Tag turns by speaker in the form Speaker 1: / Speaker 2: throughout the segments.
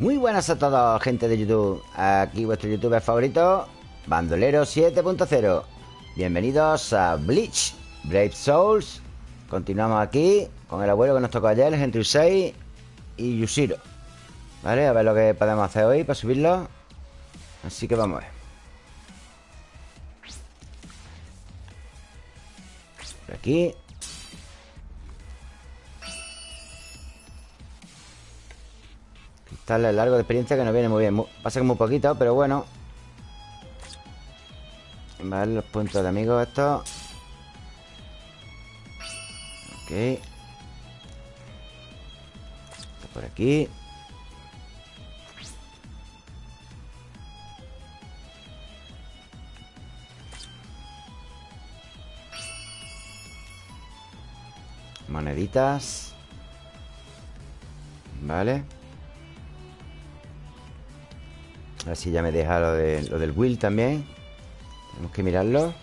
Speaker 1: Muy buenas a todos, gente de YouTube. Aquí vuestro youtuber favorito Bandolero 7.0 Bienvenidos a Bleach Brave Souls. Continuamos aquí con el abuelo que nos tocó ayer, Henry 6 y Yushiro. Vale, a ver lo que podemos hacer hoy para subirlo. Así que vamos a ver. Por aquí el largo de experiencia que nos viene muy bien. Pasa que muy poquito, pero bueno. Vale, los puntos de amigos estos. Ok. Por aquí. Moneditas. Vale Así ya me deja lo, de, lo del Will también. Tenemos que mirarlo.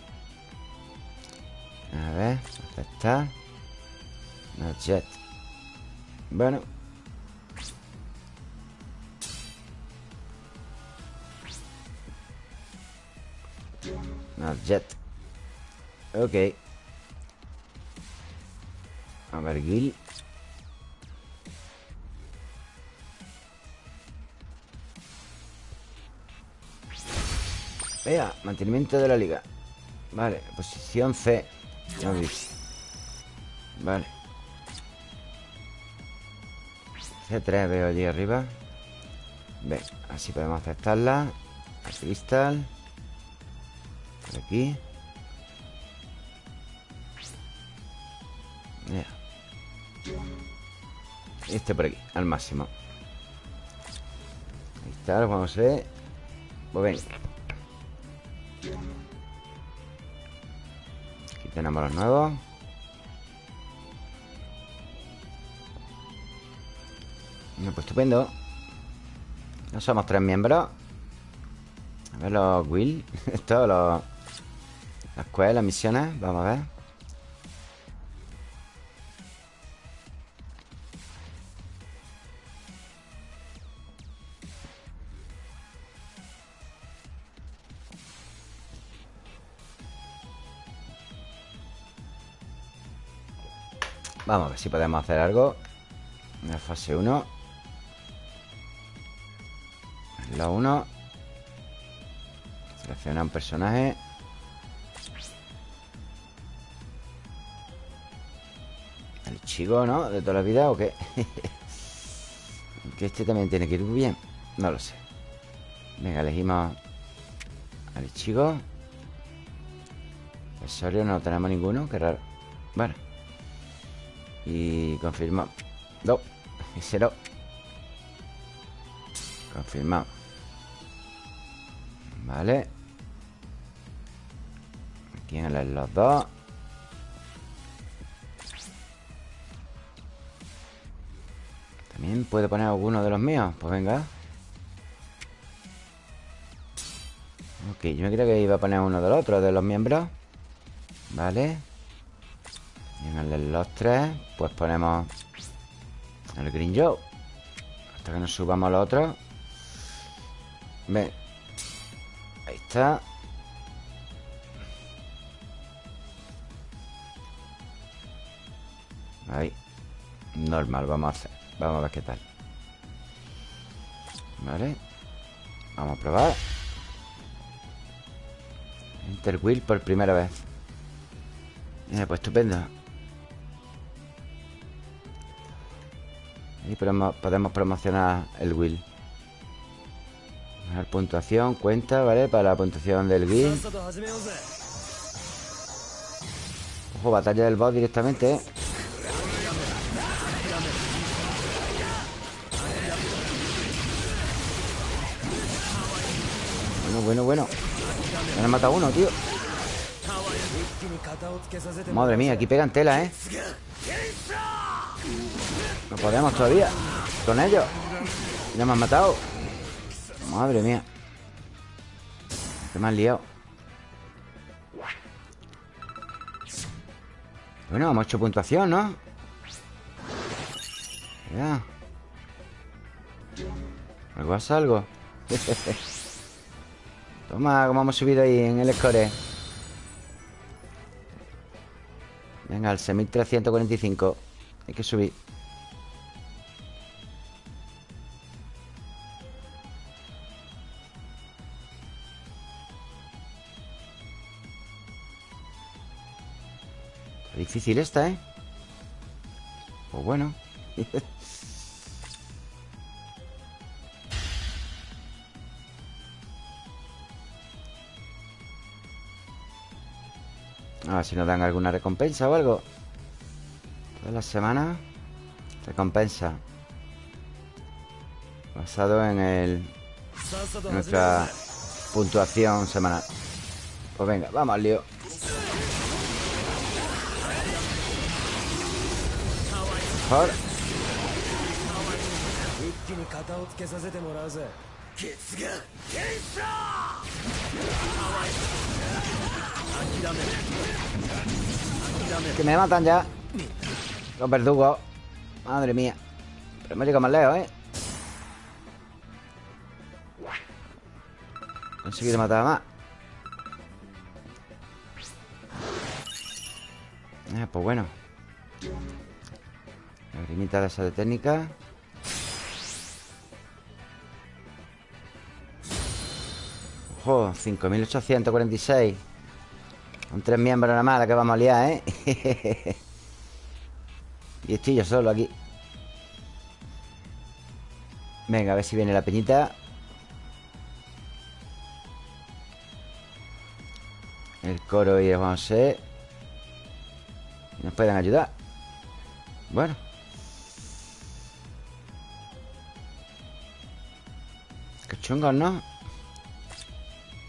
Speaker 1: A ver, ¿dónde está? No jet Bueno. No jet Ok. A ver, Gil Vea, mantenimiento de la liga. Vale, posición C. Vale. C3 veo allí arriba. Ve, así podemos aceptarla. Cristal Por aquí. Este por aquí, al máximo. Ahí está, vamos a ver Pues venga Aquí tenemos los nuevos. Pues estupendo. No somos tres miembros. A ver los Will. Esto, los... Las quests, las misiones. Vamos a ver Vamos a ver si podemos hacer algo. En la fase 1 La 1 Selecciona un personaje. El chico, ¿no? De toda la vida o qué Que este también tiene que ir bien. No lo sé. Venga, elegimos Al chico. Accesorios no tenemos ninguno Qué raro. Bueno y confirmamos No, ese no. Confirmamos Vale. Aquí en los dos. También puedo poner alguno de los míos. Pues venga. Ok, yo me creo que iba a poner uno de los otros De los miembros. Vale los tres Pues ponemos El Green Joe. Hasta que nos subamos los otros Ven. Ahí está. Ahí. Normal, vamos a hacer. Vamos a ver qué tal. Vale. Vamos a probar. Enter Wheel por primera vez. Pues estupendo Y podemos promocionar el Will La puntuación, cuenta, ¿vale? Para la puntuación del Will Ojo, batalla del boss directamente, ¿eh? Bueno, bueno, bueno Me han matado uno, tío Madre mía, aquí pegan tela, ¿eh? No podemos todavía Con ellos Ya me han matado Madre mía Que me han liado Bueno, hemos hecho puntuación, ¿no? Ya Algo a salgo. Toma, como hemos subido ahí en el score. Venga, al 6345. Hay que subir. Difícil esta, ¿eh? Pues bueno. A ver si nos dan alguna recompensa o algo Toda la semana Recompensa Basado en el Nuestra puntuación semanal Pues venga, vamos al lío Que me matan ya. Los verdugos. Madre mía. Pero hemos llegado más lejos, ¿eh? Conseguido matar más. Ah, pues bueno Lagrimita de esa de técnica. Ojo, 5846 Con tres miembros nada más la que vamos a liar, ¿eh? y estoy yo solo aquí. Venga, a ver si viene la peñita. El coro y el Juan Nos pueden ayudar. Bueno Qué chungos, ¿no?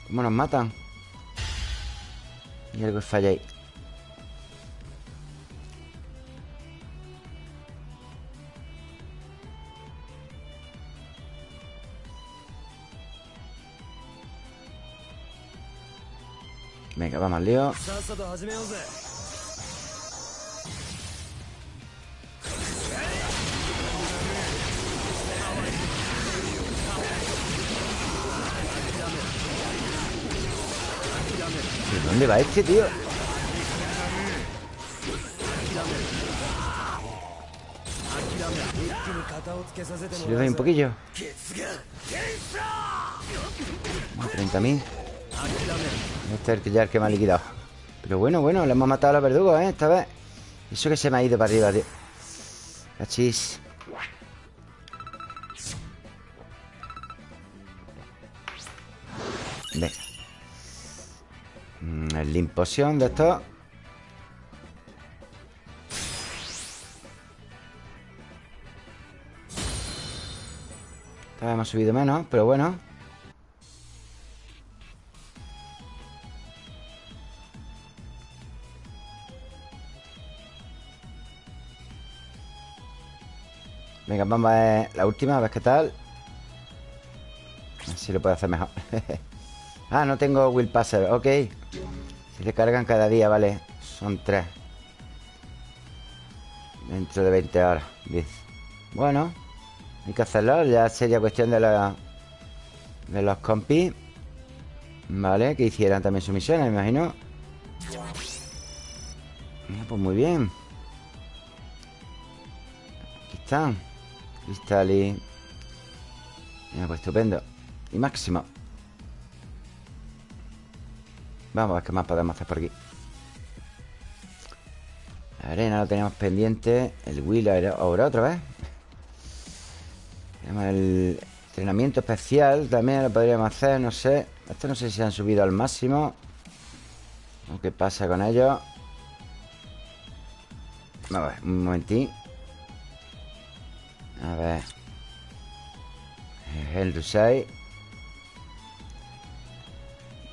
Speaker 1: ¿Cómo nos matan? Y algo falla ahí Venga, vamos al lío dónde va este, tío? Si le doy un poquillo. 30.000 Este es el que ya el que me ha liquidado. Pero bueno, bueno, le hemos matado a los verdugos, ¿eh? Esta vez. Eso que se me ha ido para arriba, tío. Cachis Venga El limpoción de esto. Hemos subido menos, pero bueno. Venga, vamos a ver la última, a ver qué tal. A ver si lo puedo hacer mejor Ah, no tengo Will Passer, ok. Se recargan cada día, vale. Son tres. Dentro de 20 horas Bueno Hay que hacerlo, ya sería cuestión de la De los compis Vale, que hicieran también sus misiones, me imagino. Pues muy bien. Aquí están Cristal y... Pues estupendo. Y máximo Vamos a ver qué más podemos hacer por aquí La arena lo tenemos pendiente El Will ahora otra vez Tenemos el entrenamiento especial También lo podríamos hacer, no sé Esto no sé si han subido al máximo qué pasa con ellos a ver, un momentín a ver. El Rusai.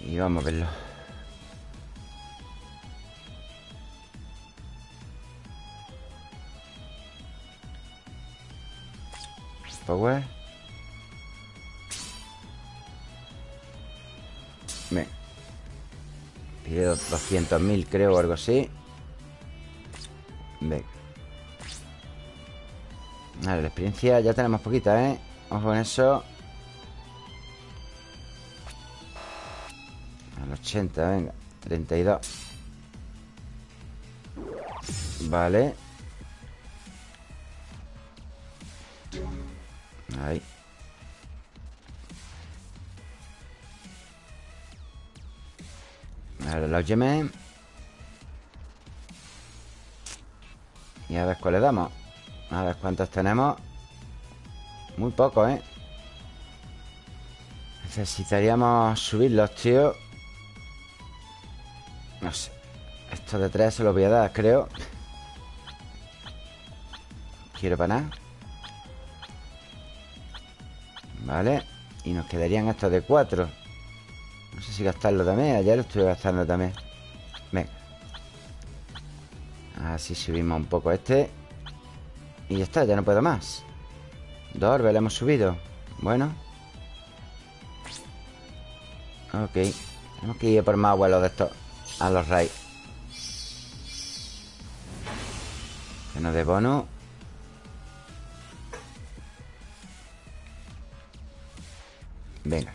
Speaker 1: Y vamos a verlo. Power. Bien. Pido 200.000, creo, o algo así. Bien. Vale, la experiencia ya tenemos poquita, ¿eh? Vamos con eso. Al 80, venga. 32. Vale. Vale. Ahí Ahora los Y a ver cuál le damos. A ver cuántos tenemos. Muy poco, ¿eh? Necesitaríamos subirlos, tío. No sé. Esto de tres se los voy a dar, creo. Quiero para nada Vale Y nos quedarían estos de cuatro. No sé si gastarlo también. Ayer lo estuve gastando también. Venga. Así subimos un poco este. Y ya está, ya no puedo más. Dos orbes le hemos subido. Bueno. Ok. Tenemos que ir por más vuelos de estos A los raids Que nos dé bono Venga.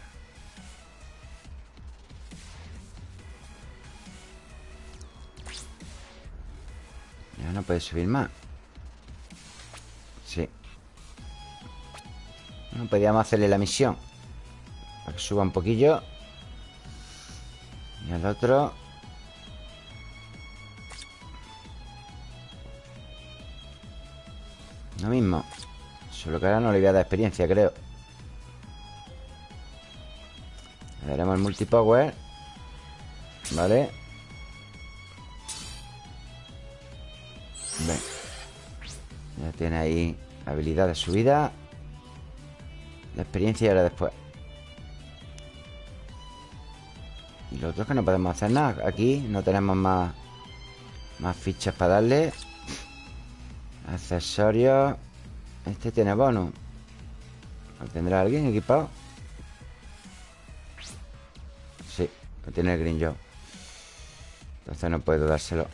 Speaker 1: Ya no puede subir más. Sí. No podíamos hacerle la misión. Para que suba un poquillo. Y al otro. Lo mismo. Solo que ahora no le voy a dar experiencia, creo Le daremos el multipower Vale Ya tiene ahí habilidad de subida La experiencia y ahora después. Y lo otro es que no podemos hacer nada. Aquí no tenemos más Más fichas para darle. Accesorios. Este tiene bonus. ¿Lo tendrá alguien equipado? Tiene el Green Joe Entonces no puedo dárselo.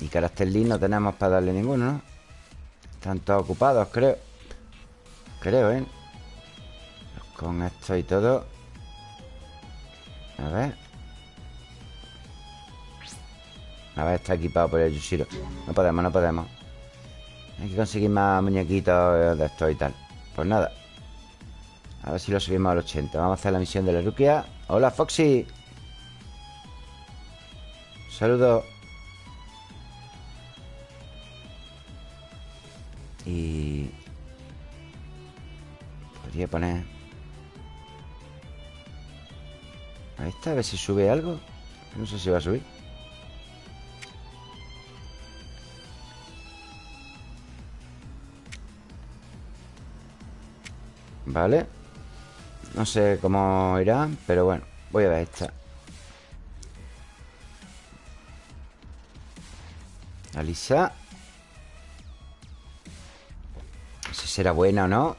Speaker 1: Y carácter lead no tenemos para darle ninguno, ¿no? Están todos ocupados, creo. Creo, ¿eh? Con esto y todo. A ver. A ver, está equipado por el Yushiro. No podemos, no podemos. Hay que conseguir más muñequitos de esto y tal. Pues nada A ver si lo subimos al 80 Vamos a hacer la misión de la Rukia. Hola, Foxy. Saludos Y... Podría poner... A esta, a ver si sube algo. No sé si va a subir. Vale No sé cómo irá Pero bueno, voy a ver esta. Alisa. Será buena o no.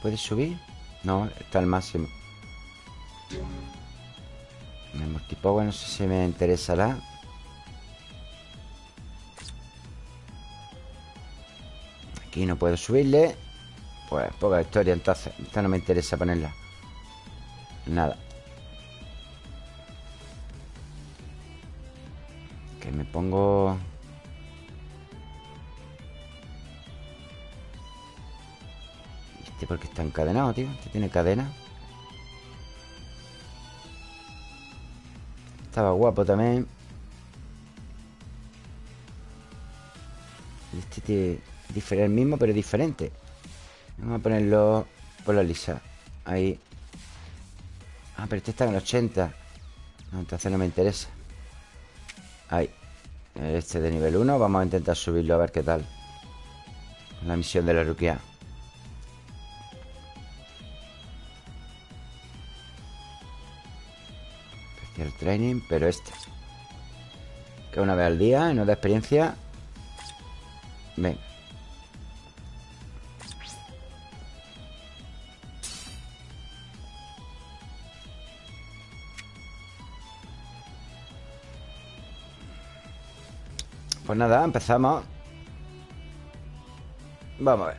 Speaker 1: ¿Puedes subir? No, está al máximo. El multipower no sé si me interesará No puedo subirle Pues poca historia entonces Esta no me interesa ponerla Nada me pongo... ¿Este porque está encadenado, tío? ¿Este tiene cadena? Estaba guapo también Este tiene el mismo pero diferente. Vamos a ponerlo por la lisa. Ahí. Ah, pero este está en el 80 No, entonces no me interesa. Ahí. Este de nivel 1 Vamos a intentar subirlo a ver qué tal. La misión de la Rukia. Especial training Pero este. Que una vez al día y no da experiencia. Venga Pues nada, empezamos. Vamos a ver.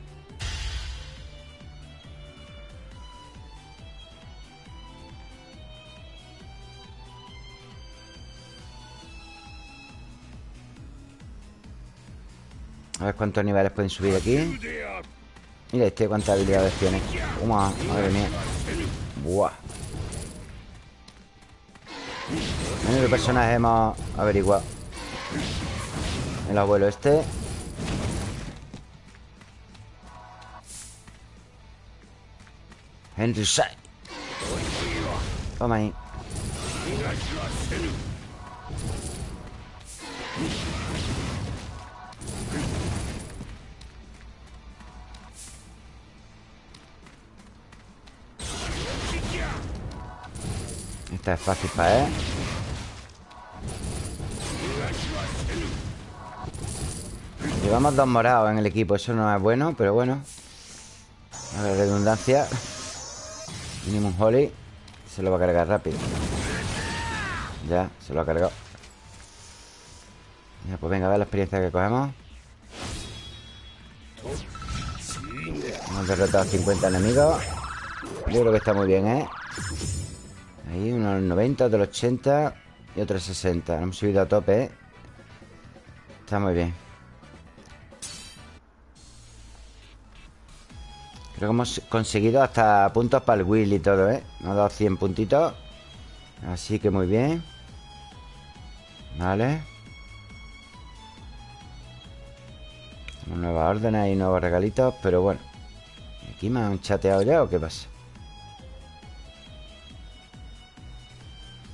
Speaker 1: A ver cuántos niveles pueden subir aquí. Mira este cuántas habilidades tiene. Madre mía. Buah. Menudo personaje hemos averiguado El abuelo este. Henry Sai Toma ahí. Esta es fácil para él Llevamos dos morados en el equipo Eso no es bueno, pero bueno. A ver, redundancia. Minimum Holly Se lo va a cargar rápido. Ya, se lo ha cargado. Ya, pues venga, a ver la experiencia que cogemos. Hemos derrotado a 50 enemigos. Yo creo que está muy bien, ¿eh? Ahí, unos 90, otros 80 Y otros 60 Hemos subido a tope, ¿eh? Está muy bien Creo que hemos conseguido hasta puntos para el Will y todo, ¿eh? Nos ha dado 100 puntitos. Así que muy bien. Vale. Nuevas órdenes y nuevos regalitos Pero bueno. ¿Aquí me han chateado ya o qué pasa?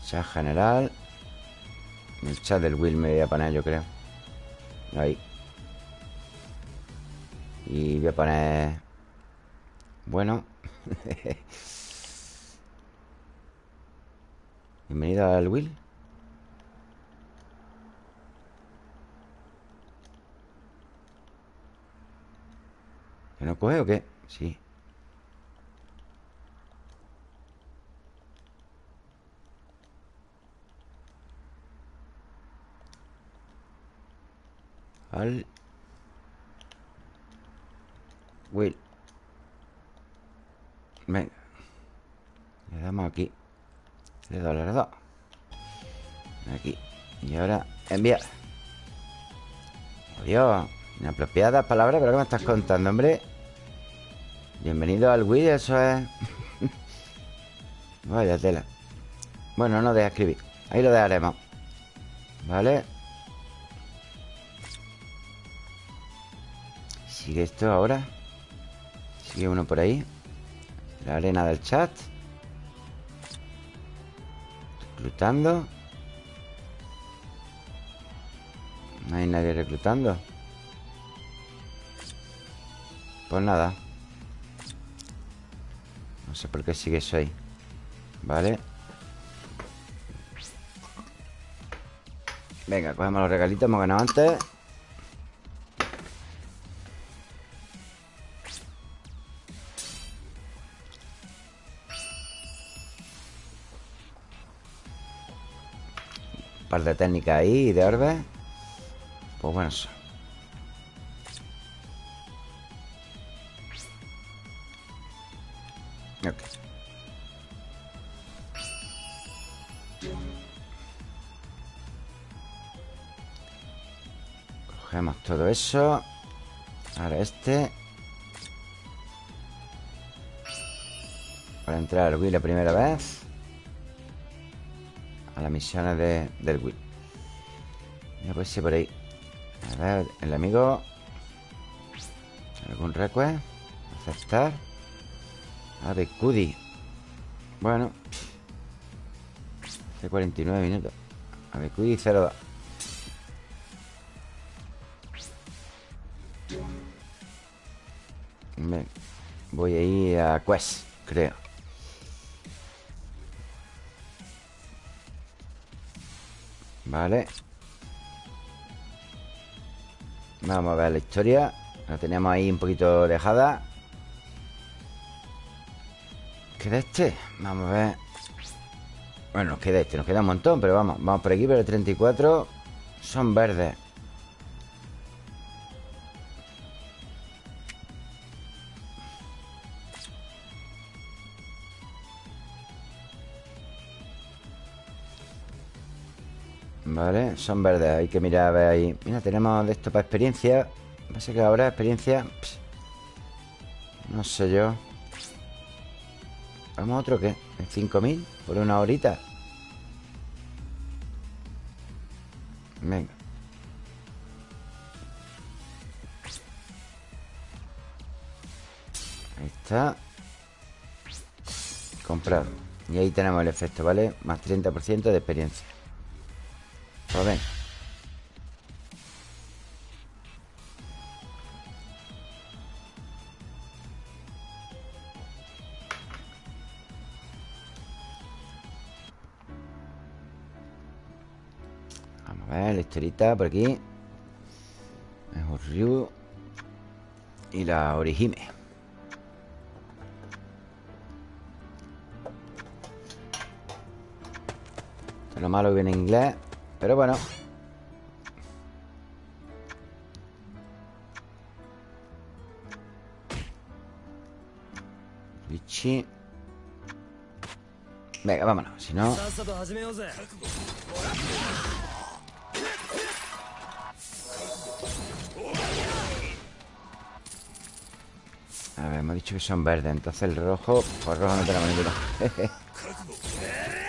Speaker 1: Chat general. El chat del Will me voy a poner yo creo. Ahí. Y voy a poner bueno. Bienvenido al Will. ¿Que no coge o qué? Sí. Al Will. Venga. Le damos aquí. Le doy, le Aquí. Y ahora enviar Adiós. Inapropiadas palabras ¿Pero qué me estás contando, hombre? Bienvenido al Wii Eso es. Vaya tela. Bueno, no deja escribir. Ahí lo dejaremos. Vale Sigue esto ahora Sigue uno por ahí la arena del chat. Reclutando. No hay nadie reclutando. Pues nada. No sé por qué sigue eso ahí. Vale. Venga, cogemos los regalitos Hemos ganado antes de técnicas ahí de orbes. Pues bueno, eso. Cogemos todo eso. Ahora este. Para entrar al la primera vez. A las misiones de, del Wii Ya pues sí por ahí. A ver, el amigo. ¿Algún request? Aceptar. Ave Cudi. Bueno. Hace 49 minutos. Ave Cudi 02 Voy a ir a Quest, creo Vale. Vamos a ver la historia. La tenemos ahí un poquito dejada ¿Queda este? Vamos a ver. Bueno, nos queda este Nos queda un montón Pero vamos Vamos por aquí Pero el 34 Son verdes son verdes Hay que mirar a ver ahí Mira, tenemos de esto para experiencia Pasa que ahora experiencia No sé yo ¿Vamos a otro qué? ¿En 5.000? ¿Por una horita? Venga Ahí está Comprar Y ahí tenemos el efecto, ¿vale? Más 30% de experiencia Pues Vamos a ver, historita por aquí. Mejor Ryu Y la Orihime Lo malo viene en inglés Pero bueno. Bichi Venga, vámonos Si no. A ver, hemos dicho que son verdes Entonces el rojo Pues rojo no tenemos ninguno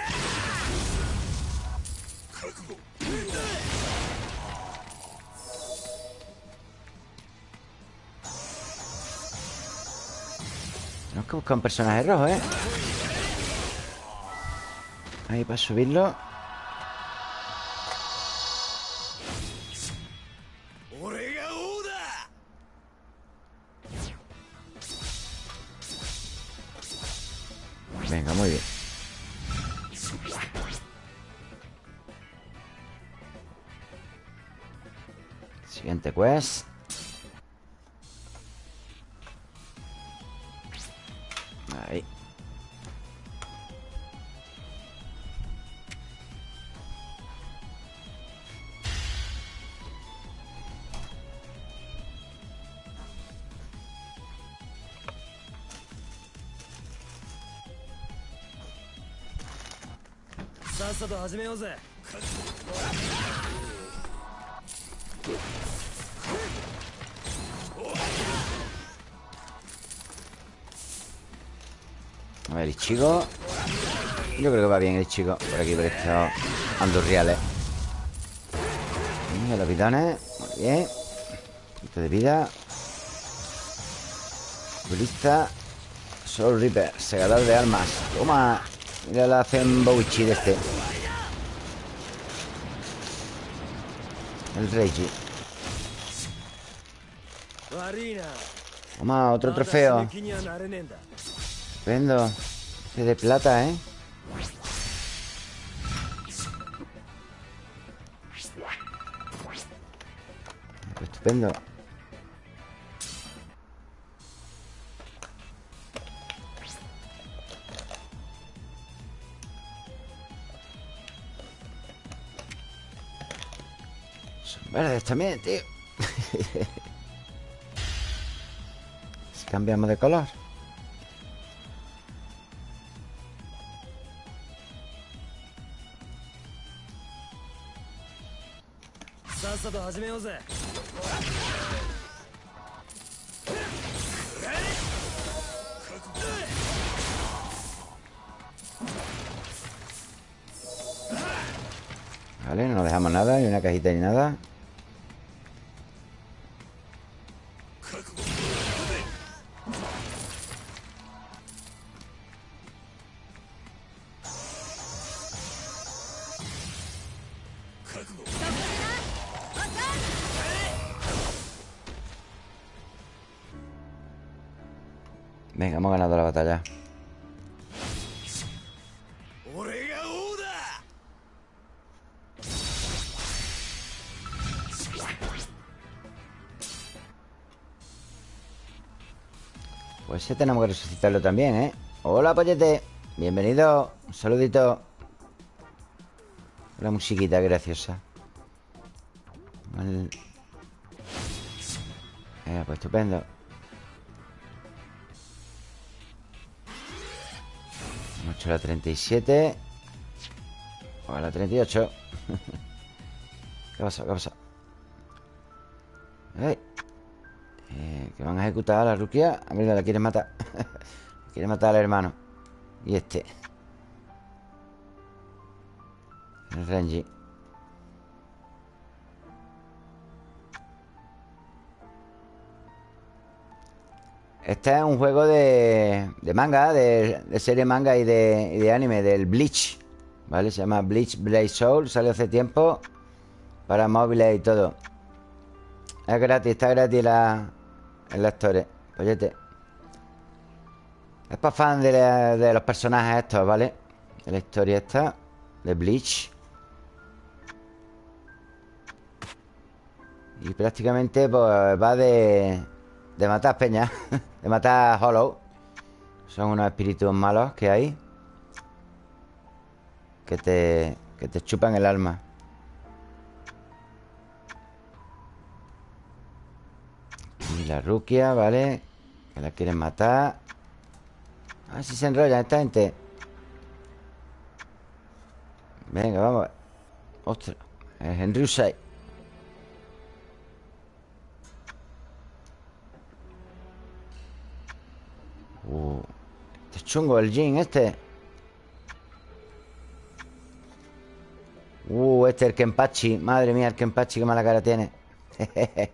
Speaker 1: que buscar un personaje rojo, ¿eh? Ahí para subirlo Siguiente quest A ver, el chico. Yo creo que va bien el chico Por aquí, por estos andurriales Venga, los bidones Muy bien. Punto de vida. Lista. Soul Reaper Segador de armas. Toma. Mira la hacen Bowichi de este. El Reiji Toma, otro trofeo. Estupendo Este de plata, ¿eh? Estupendo. Verdes también, tío. Si cambiamos de color Vale, no dejamos nada, ni una cajita ni nada hemos ganado la batalla. Pues ese tenemos que resucitarlo también, ¿eh? Hola, pollete. Bienvenido. Un saludito. La musiquita graciosa. Eh, Pues estupendo hecho la 37 O la 38 ¿Qué pasa? ¿Qué pasa? Eh, que van a ejecutar a la Rukia. A ver, la quieren matar. Quiere matar al hermano. Y este. El Renji Este es un juego de, manga, de, serie manga y de, anime, del Bleach. ¿Vale? Se llama Bleach Blade Soul. Salió hace tiempo para móviles y todo. Es gratis, está gratis la, en la historia. Pollete. Es para fan de, de, los personajes estos, ¿vale? De la historia esta De Bleach Y prácticamente pues, va de De matar peñas De matar Hollow. Son unos espíritus malos que hay Que te Que te chupan el alma. Y la Rukia, ¿vale? Que la quieren matar. A ver si se enrolla esta gente. Venga, vamos Ostras Es Henry Usai Uh, este chungo el Jin este. Uh, este es el Kenpachi Madre mía, el Kenpachi, qué mala cara tiene.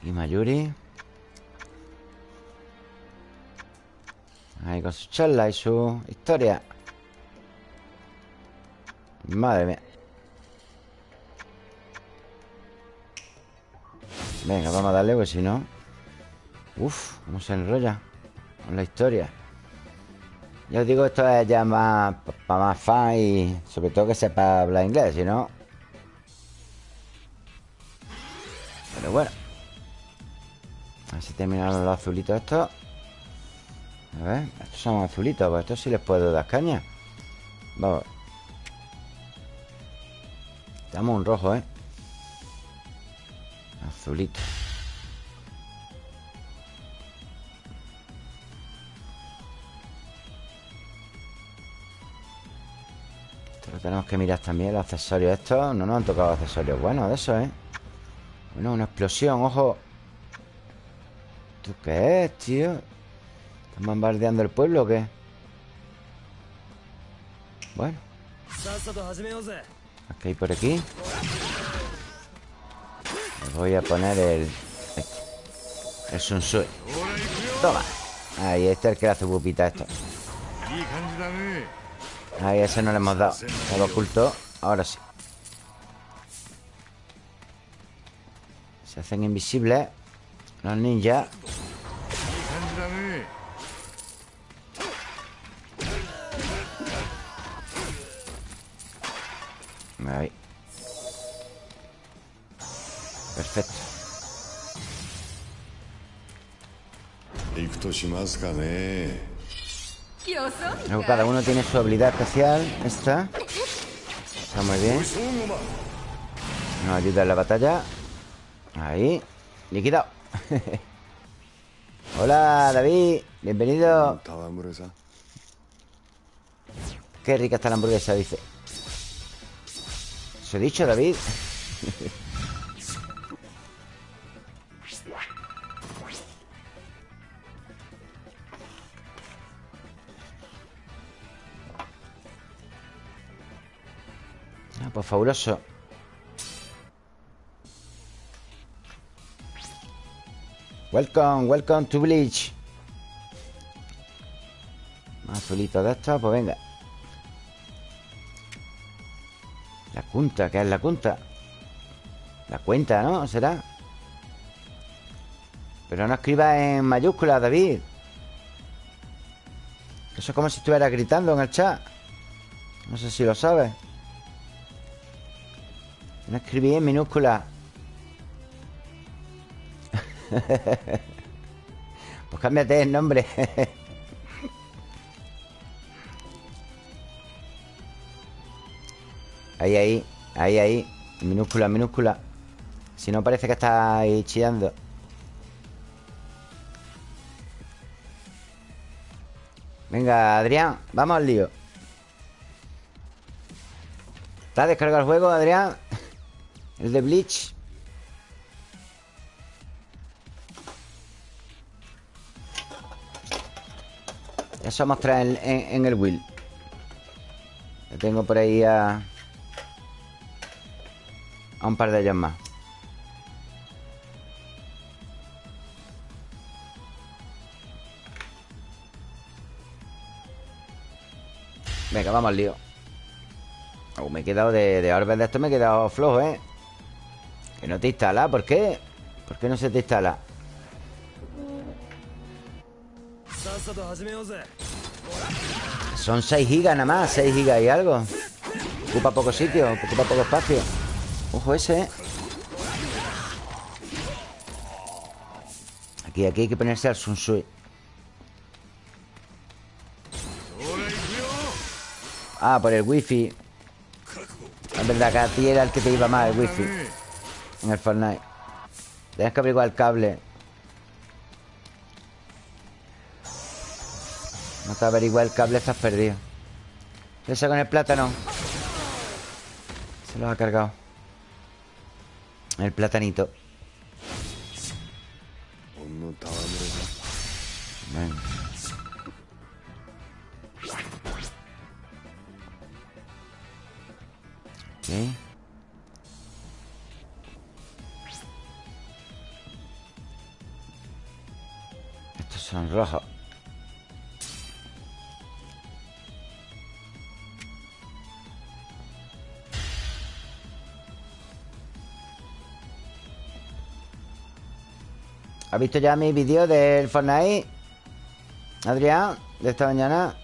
Speaker 1: Y Mayuri Ahí con su charla y su historia. Madre mía Venga, vamos a darle, pues si no. Uf, cómo se enrolla Con la historia. Ya os digo, esto es ya más Para más fan y sobre todo que sepa hablar inglés Si no. Pero bueno. A ver si terminaron los azulitos estos. A ver, estos son azulitos Pues estos sí les puedo dar caña. Vamos. Estamos un rojo, ¿eh? Azulito. Esto lo tenemos que mirar también, los accesorios estos. No nos han tocado accesorios buenos de eso, ¿eh? Bueno, una explosión, ojo. ¿Tú qué es, tío? ¿Están bombardeando el pueblo o qué? Bueno. Aquí hay por aquí voy a poner el... El Sunsui Toma Ahí, este es el que le hace pupita esto. Ahí, ese no le hemos dado Lo oculto Ahora sí. Se hacen invisibles Los ninjas Ahí Perfecto. cada uno tiene su habilidad especial. Esta. Está muy bien. Nos ayuda en la batalla. Ahí. Liquidado. Hola, David. Bienvenido. Qué rica está la hamburguesa, dice. ¿Se he dicho, David? pues fabuloso Welcome, welcome to Bleach Más azulitos de estos, pues venga La cunta, ¿qué es la cunta? La cuenta, ¿no? ¿Será? Pero no escriba en mayúsculas, David Eso es como si estuviera gritando en el chat No sé si lo sabes no escribí en minúscula. pues cámbiate el nombre. ahí, ahí, ahí, ahí. minúscula, minúscula. Si no parece que está ahí chillando. Venga, Adrián, vamos al lío ¿Está descargado el juego, Adrián? El de Bleach. Ya somos tres en, el Will. Ya tengo por ahí a... A un par de ellos más. Venga, vamos al lío. Oh, Me he quedado de, de orbes de esto Me he quedado flojo, ¿eh? No te instala, ¿por qué? ¿Por qué no se te instala? Son 6 gigas nada más 6 gigas y algo Ocupa poco sitio, ocupa poco espacio Ojo ese, ¿eh? Aquí, aquí hay que ponerse al Sun Sui Ah, por el wifi Es verdad que a ti era el que te iba mal el wifi En el Fortnite. Tienes que averiguar el cable. No te averigua el cable, estás perdido. Esa con el plátano. Se lo ha cargado. El platanito. Venga Rojos. ¿Has visto ya mi vídeo del Fortnite? Adrián, de esta mañana.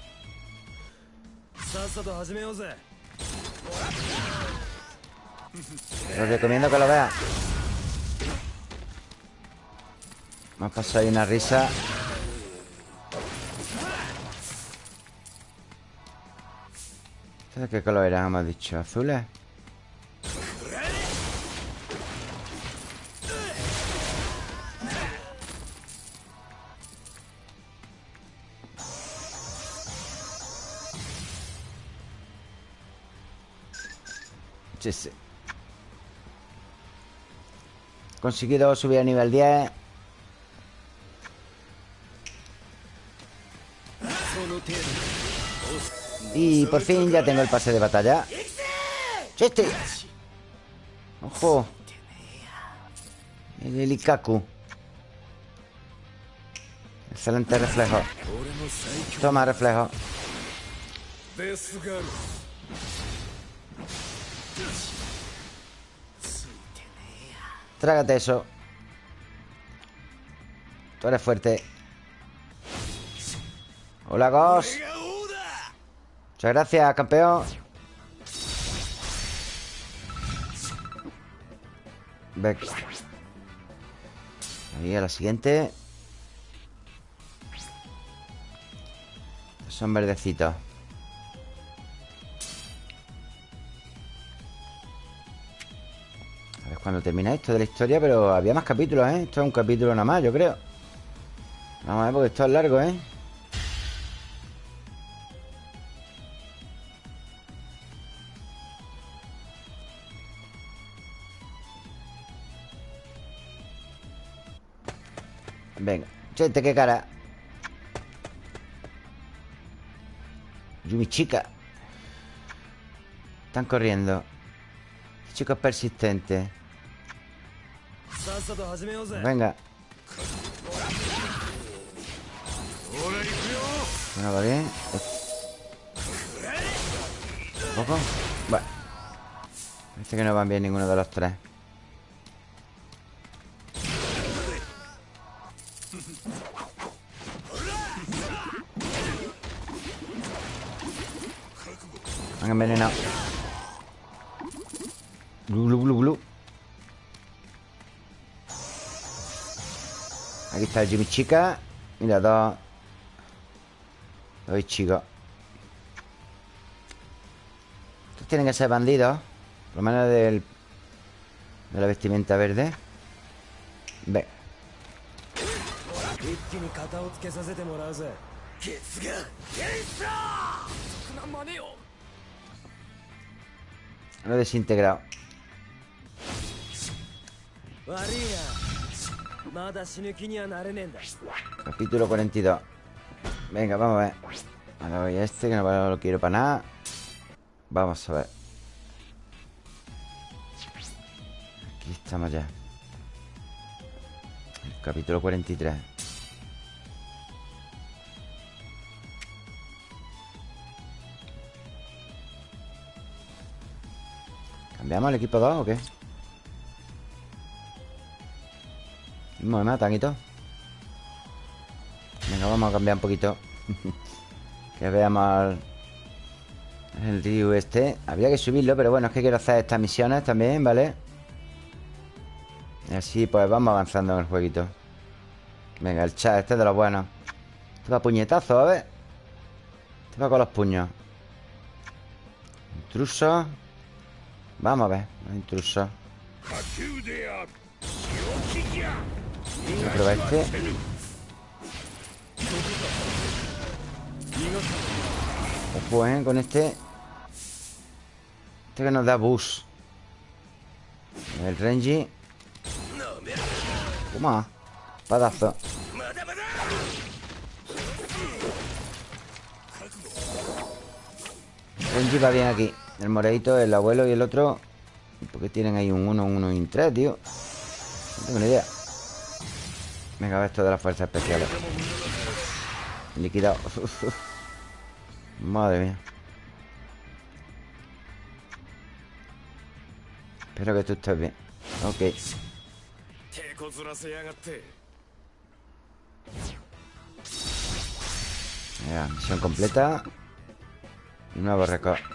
Speaker 1: Os recomiendo que lo veas. Me ha pasado ahí una risa. ¿De qué color eran, hemos dicho? ¿Azules? Sí. Conseguido subir a nivel 10 por fin ya tengo el pase de batalla. ¡Chiste! ¡Ojo! El Elikaku. Excelente reflejo. Toma reflejo. Trágate eso. Tú eres fuerte. Hola, Ghost Muchas gracias, campeón. Ve Ahí a la siguiente. Son verdecitos. Cuando termina esto de la historia Pero había más capítulos, ¿eh? Esto es un capítulo nada más, yo creo. Vamos a ver porque esto es largo, ¿eh? Venga, chete, qué cara Yumi chica Están corriendo Este chico persistente Venga. Bueno, va bien. ¿Un poco? Bueno. Parece que no van bien ninguno de los tres. Han envenenado. Blu, blu, blu, blu. Aquí está el Jimmy Chica Mira, dos Dos chicos. Estos tienen que ser bandidos Por lo menos del De la vestimenta verde. Ve Lo he desintegrado. Capítulo 42. Venga, vamos a ver. Ahora voy a este que no lo quiero para nada. Vamos a ver. Aquí estamos ya. El capítulo 43. ¿Cambiamos el equipo 2 o qué? Mismo me matan y todo Venga, vamos a cambiar un poquito. Que veamos El río este. Habría que subirlo, pero bueno, es que quiero hacer estas misiones también, ¿vale? Y así pues vamos avanzando en el jueguito. Venga, el chat, este es de los buenos. Este va puñetazo, a ver. Este va con los puños. Intruso Vamos a ver, intruso Voy a este Ojo, eh, con este Este que nos da bus. El Renji. Toma Padazo. Renji va bien aquí El moradito, el abuelo y el otro ¿Por qué tienen ahí un 1, un 1 y un 3, tío? No tengo ni idea. Venga, ver esto de las fuerzas especiales. Liquidado Madre mía. Espero que tú estés bien. Ok. Ya, misión completa. Nuevo récord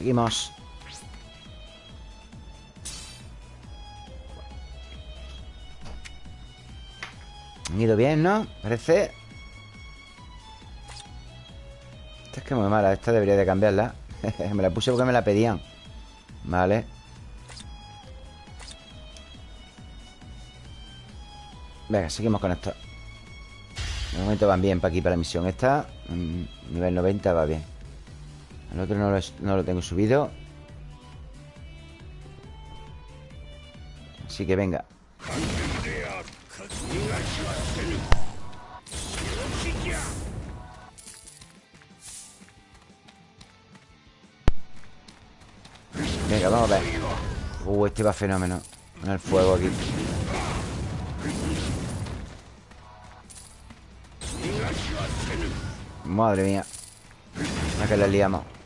Speaker 1: Seguimos. Han ido bien, ¿no? Parece. Esta es que muy mala Esta debería de cambiarla. Me la puse porque me la pedían. Vale. Venga, seguimos con esto. De momento van bien para aquí, para la misión Esta, nivel 90 va bien El otro no lo, tengo subido. Así que venga. Venga, vamos a ver. Uh, este va fenómeno. En el fuego aquí. Madre mía. A que la liamos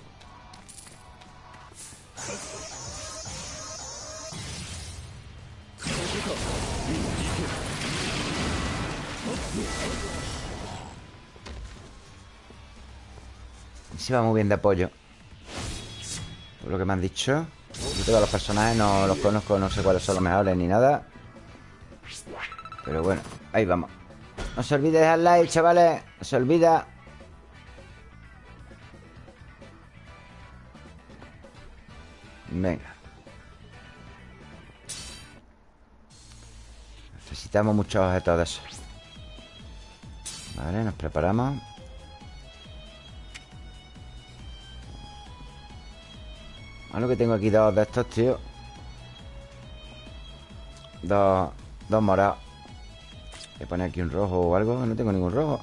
Speaker 1: Se va muy bien de apoyo. Por lo que me han dicho. Yo todos los personajes no los conozco No sé cuáles son los mejores ni nada. Pero bueno, ahí vamos. No se olvide dejar like, chavales. No se olvida. Venga. Necesitamos muchos objetos de esos. Vale, nos preparamos Malo que tengo aquí dos de estos, tío. Dos Dos morados. Voy a poner aquí un rojo o algo No tengo ningún rojo.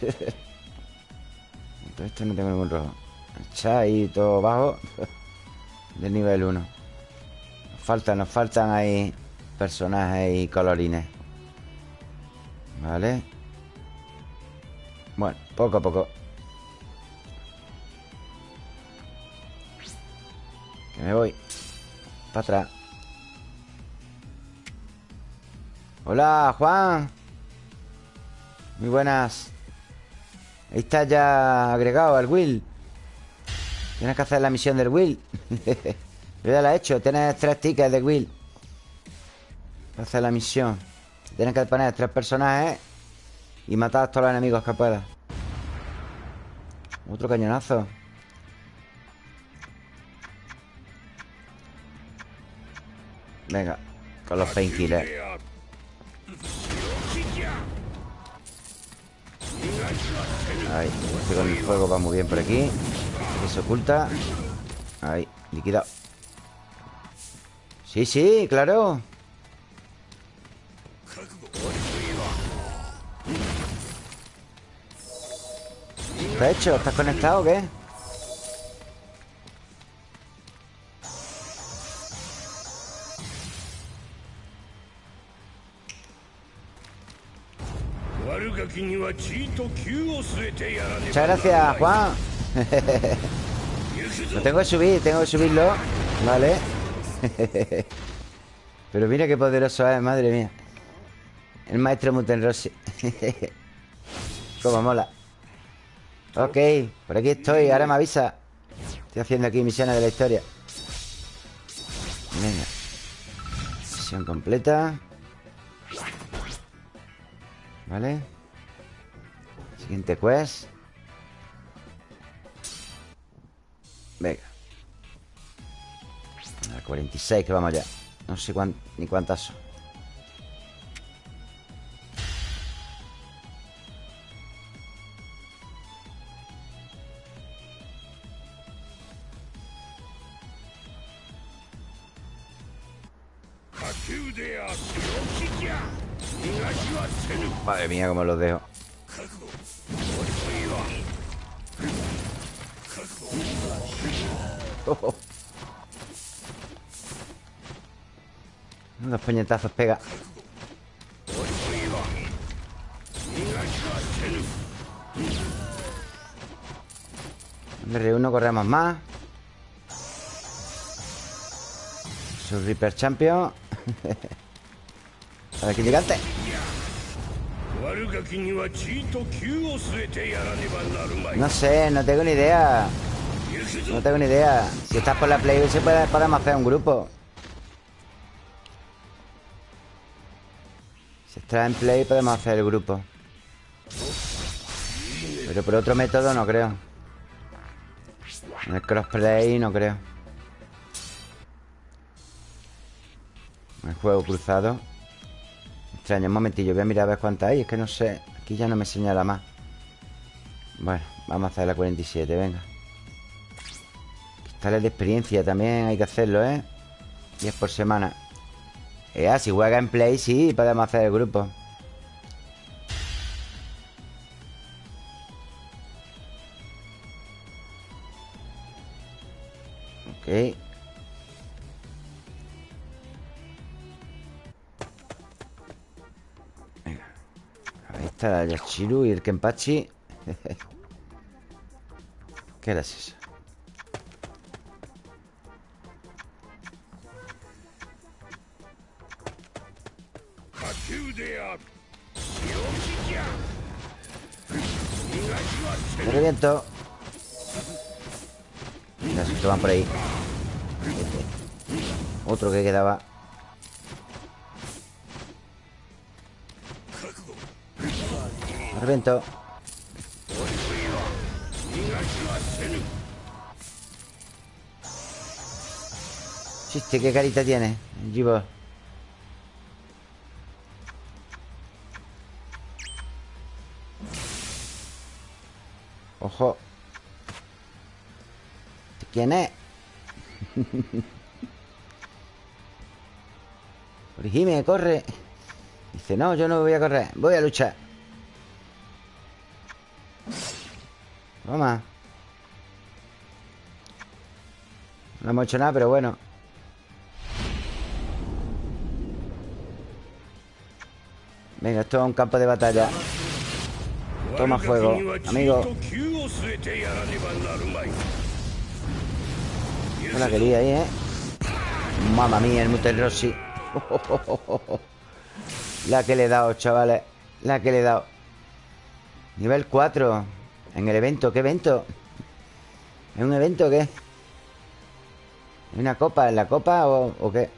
Speaker 1: Entonces no tengo ningún rojo. Ahí todo bajo Del nivel 1 Nos faltan, nos faltan ahí Personajes y colorines. Vale. Bueno, poco a poco me voy. Para atrás. Hola, Juan. Muy buenas. Ahí está ya agregado al Will. Tienes que hacer la misión del Will. Yo ya la he hecho. Tienes tres tickets de Will. Para hacer la misión. Tienes que poner tres personajes Y matar a todos los enemigos que puedas. Otro cañonazo Venga, con los painkillers. Ahí, este con el fuego va muy bien por aquí. Este se oculta. Ahí, liquidado. Sí, sí, claro. ¿Está hecho? ¿Estás conectado o qué? Muchas gracias, Juan. Lo tengo que subir, tengo que subirlo Vale Pero mira qué poderoso es, madre mía. El maestro Mutenrossi Cómo mola. Ok, por aquí estoy, ahora me avisa. Estoy haciendo aquí misiones de la historia. Venga. Misión completa. Vale Siguiente quest. Venga. A 46 que vamos ya No sé ni cuántas son. Madre mía, cómo los dejo oh. Unos puñetazos pega. R1 corremos más. Su Reaper Champion. A ver, gigante no sé, no tengo ni idea No tengo ni idea. Si estás por la Play se puede, podemos hacer un grupo. Si estás en Play podemos hacer el grupo. Pero por otro método no creo. En el crossplay no creo. El juego cruzado. Extraño, un momentillo, voy a mirar a ver cuántas hay. Es que no sé, aquí ya no me señala más. Bueno, vamos a hacer la 47, venga Cristales de experiencia también hay que hacerlo, ¿eh? 10 por semana. Eh, si juega en Play, sí, podemos hacer el grupo. Ok. Está el Yachiru y el Kenpachi. ¿Qué era eso? Me reviento se van por ahí. Otro que quedaba. Revento. Chiste, qué carita tiene Jibo ¿Quién es? Origime, corre. Dice, no, yo no voy a correr Voy a luchar Toma. No hemos hecho nada, pero bueno. Venga, esto es un campo de batalla. Toma fuego, amigo La quería ahí, ¿eh? Mamma mía, el Mutel Rossi La que le he dado, chavales La que le he dado Nivel 4 en el evento, ¿qué evento? ¿Es un evento o qué? ¿Es una copa? ¿En la copa o, qué?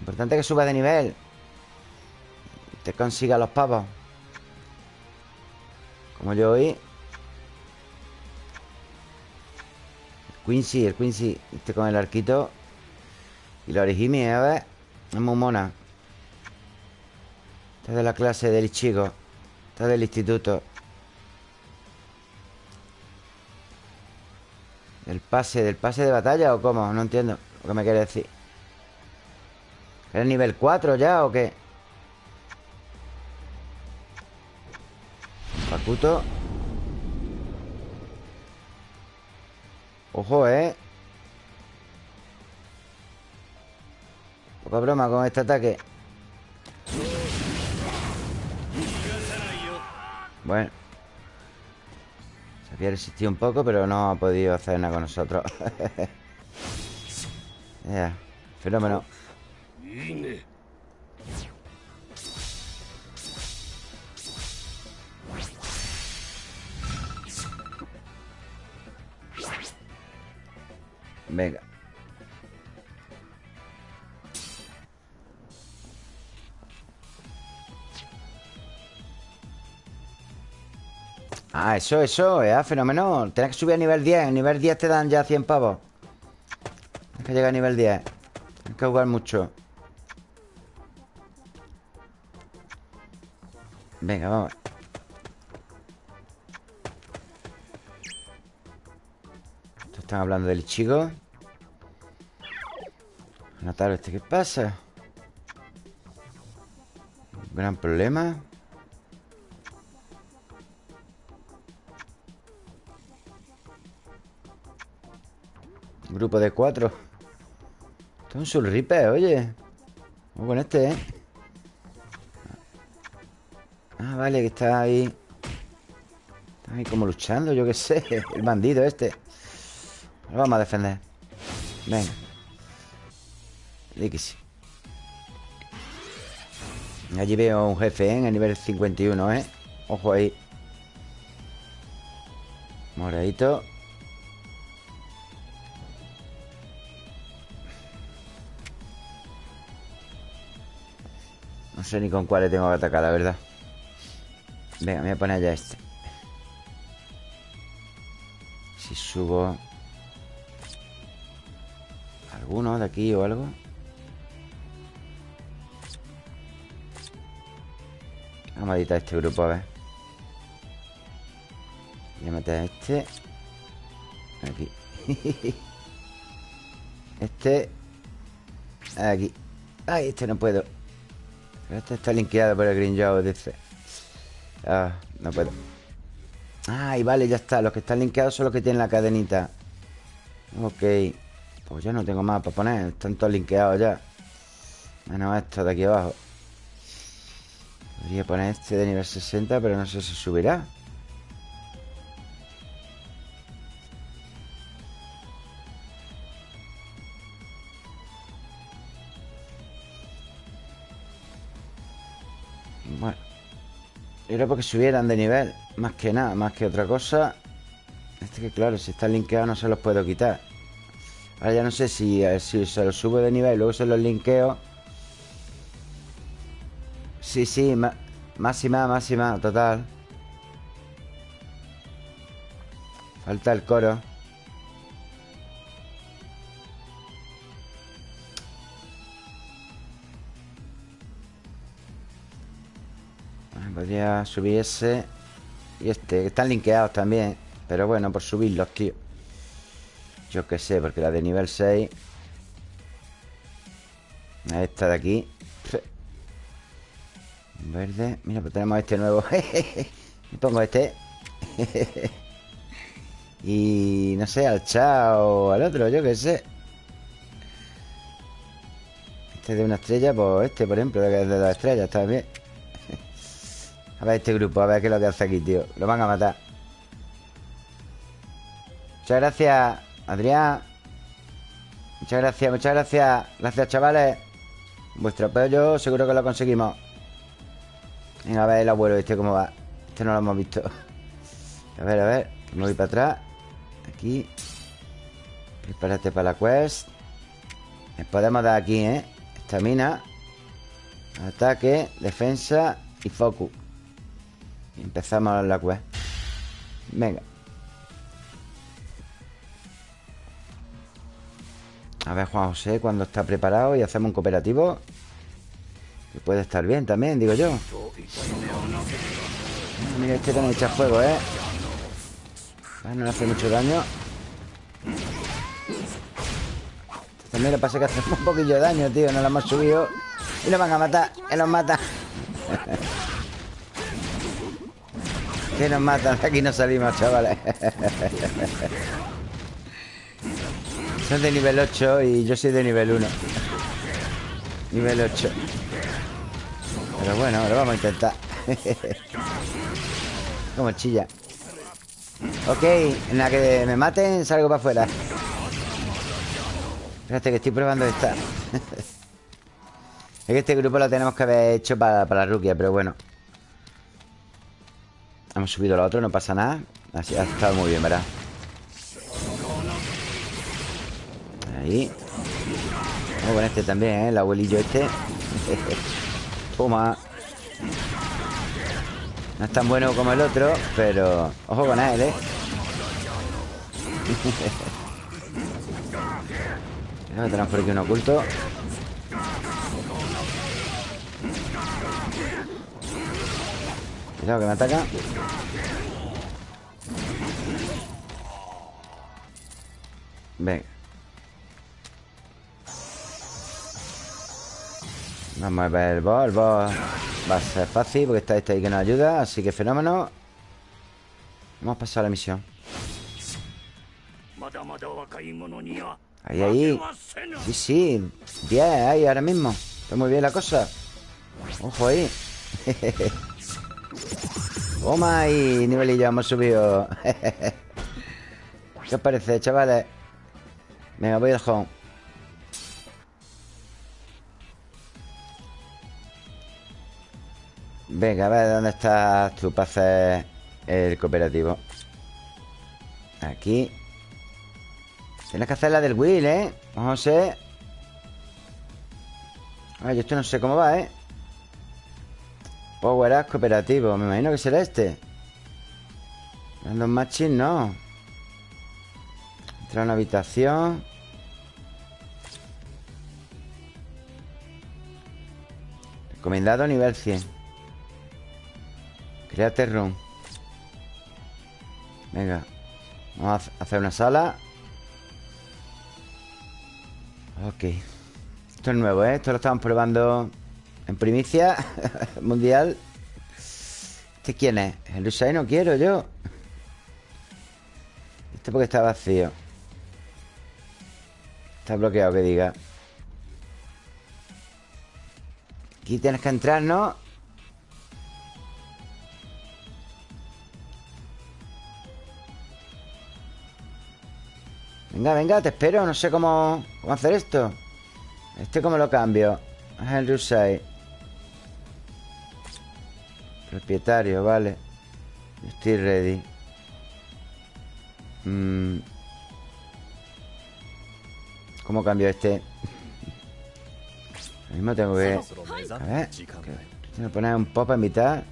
Speaker 1: Importante que suba de nivel Te consiga los pavos Como yo hoy Quincy, el Quincy Este con el arquito Y la origami, a ver Es muy mona Esta es de la clase del chico Esta es del instituto ¿Del pase? ¿Del pase de batalla o cómo? No entiendo lo que me quiere decir ¿Eres nivel 4 ya o qué? Pacuto Ojo, ¿eh? Poca broma con este ataque. Bueno. Se había resistido un poco Pero no ha podido hacer nada con nosotros. Ya, fenómeno Venga. Ah, eso, eso, es fenómeno. Tienes que subir a nivel 10 En nivel 10 te dan ya 100 pavos. Tienes que llegar a nivel 10 Tienes que jugar mucho. Venga, vamos están hablando del chico. Notar este, ¿qué pasa? gran problema. Grupo de cuatro. Esto es un Soul Reaper, oye. Vamos con este, ¿eh? Ah, vale, que está ahí. Está ahí como luchando, yo qué sé El bandido este Lo vamos a defender. Venga. Sí. Allí veo un jefe, ¿eh? En el nivel 51, ¿eh? Ojo ahí. Moradito. No sé ni con cuáles tengo que atacar, la verdad. Venga, me voy a poner ya este. Si subo ¿Alguno de aquí o algo? Vamos a editar este grupo, a ver Voy a meter este Aquí Este Aquí Ay, este no puedo este está linkeado por el Green Joe, dice. Ah, no puedo. Ay, vale, ya está. Los que están linkeados son los que tienen la cadenita. Ok. Pues ya no tengo más para poner. Están todos linkeados ya. Menos esto de aquí abajo. Podría poner este de nivel 60, pero no sé si subirá. Era porque subieran de nivel Más que nada, más que otra cosa Este que claro, si está linkeado no se los puedo quitar Ahora ya no sé si, si se los subo de nivel y luego se los linkeo. Sí, sí, máxima, máxima, total. Falta el coro. Podría subir ese Y este, que están linkeados también Pero bueno, por subirlos, tío Yo qué sé, porque la de nivel 6 Esta de aquí Verde Mira, pues tenemos este nuevo Me pongo este Y no sé, al chao al otro, yo qué sé. Este de una estrella, pues este, por ejemplo, de dos estrellas, está bien. A ver este grupo, a ver qué es lo que hace aquí, tío Lo van a matar. Muchas gracias, Adrián Muchas gracias, muchas gracias. Gracias, chavales. Vuestro apoyo seguro que lo conseguimos. Venga, a ver el abuelo este cómo va Este no lo hemos visto. A ver, a ver Me voy para atrás. Aquí. Prepárate para la quest. Les podemos dar aquí, ¿eh? Estamina Ataque, defensa y focus. Empezamos la quest. Venga A ver Juan José cuando está preparado Y hacemos un cooperativo Que puede estar bien también, digo yo Mira, este también echa fuego, ¿eh? No le hace mucho daño También le pasa que hacemos un poquillo de daño, tío. Nos lo hemos subido y nos van a matar. Que nos mata. que nos matan. Aquí no salimos, chavales. Son de nivel 8 y yo soy de nivel 1. Nivel 8. Pero bueno, lo vamos a intentar. Como chilla. Ok, en la que me maten salgo para afuera. Espérate que estoy probando esta. es que este grupo lo tenemos que haber hecho para, para la ruquia, pero bueno. Hemos subido lo otro, no pasa nada. Así ha estado muy bien, ¿verdad? Ahí. Vamos con este también, ¿eh? El abuelillo este. Toma. No es tan bueno como el otro, pero... Ojo con él, ¿eh? tenemos por aquí un oculto Cuidado que me ataca Venga Vamos a ver el boss El boss va a ser fácil porque está este ahí que nos ayuda Así que fenómeno. Vamos a pasar la misión. Ahí, ahí. Sí, sí 10 ahí ahora mismo. Está muy bien la cosa. Ojo ahí. Toma y nivelillo hemos subido. ¿Qué os parece, chavales? Venga, voy al home Venga, a ver dónde estás tú para hacer el cooperativo Aquí. Tienes que hacer la del Will, ¿eh? Ver. Ay, esto no sé cómo va, ¿eh? Power Up cooperativo Me imagino que será este. Random Matching, no. Entrar a una habitación. Recomendado nivel 100 Créate room Venga Vamos a hacer una sala Ok Esto es nuevo, ¿eh? Esto lo estamos probando En primicia Mundial ¿Este quién es? El Usai no quiero yo Este porque está vacío Está bloqueado, que diga Aquí tienes que entrar, ¿no? Venga, venga, te espero No sé cómo, hacer esto. Este cómo lo cambio. El Rusai. Propietario, vale. Estoy ready. Mm. ¿Cómo cambio este? Lo mismo tengo que... A ver Tengo que poner un pop a mitad.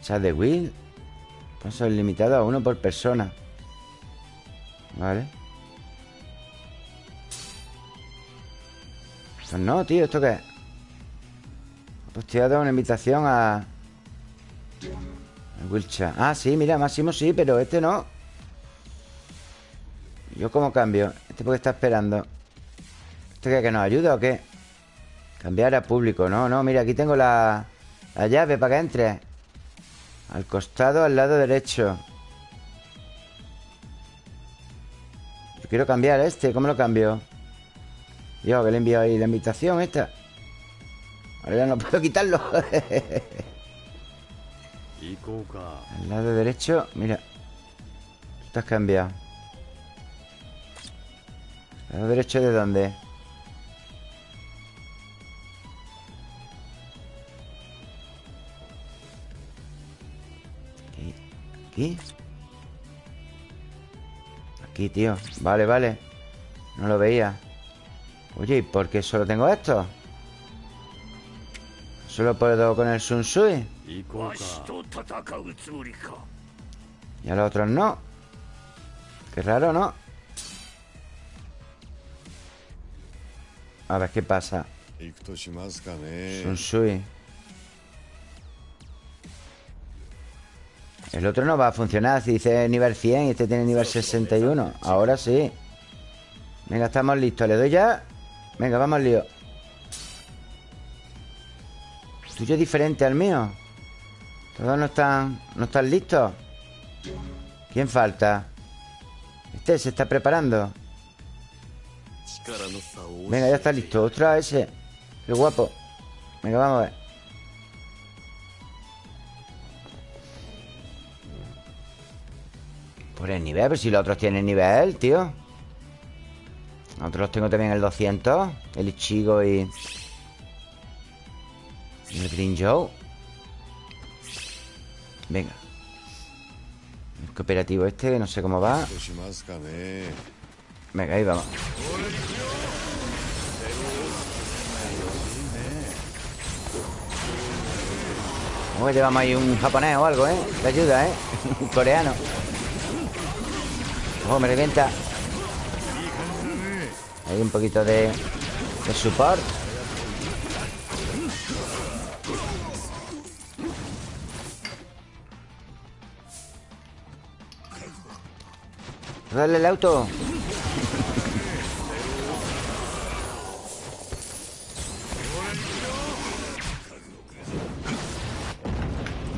Speaker 1: Chat de Will. Paso limitado a uno por persona. Vale Pues no, tío, ¿esto qué es? Pues te una invitación a... Wilcha Ah, sí, mira, Máximo sí, pero este no ¿Yo cómo cambio? ¿Este porque está esperando? ¿Este qué, que nos ayuda o qué? Cambiar a público No, no, mira, aquí tengo la, la llave para que entre Al costado, al lado derecho Yo quiero cambiar este ¿Cómo lo cambio? Dios, que le envío ahí la invitación esta. Ahora ya no puedo quitarlo. Al lado derecho, mira. Tú has cambiado. ¿Al lado derecho de dónde? Aquí. Aquí. Aquí, tío. Vale, vale. No lo veía. Oye, ¿y por qué solo tengo esto? ¿Solo puedo con el Sun Sui? Y a los otros no Qué raro, ¿no? A ver qué pasa Sun Sui El otro no va a funcionar Si dice nivel 100 y este tiene nivel 61 Ahora sí Venga, estamos listos. ¿Le doy ya? Venga, vamos al lío. tuyo es diferente al mío. Todos no están, no están listos. ¿Quién falta? Este se está preparando. Venga, ya está listo. Otra ese. Qué guapo. Venga, vamos a ver. Por el nivel, pero si los otros tienen nivel, tío. Otros los tengo también el 200. El Ichigo y... el Green Joe. Venga. El cooperativo este, no sé cómo va. Venga, ahí vamos. Llevamos ahí un japonés o algo, ¿eh? Te ayuda, ¿eh? un coreano. Ojo, me revienta. Hay un poquito de, de support. Dale el auto.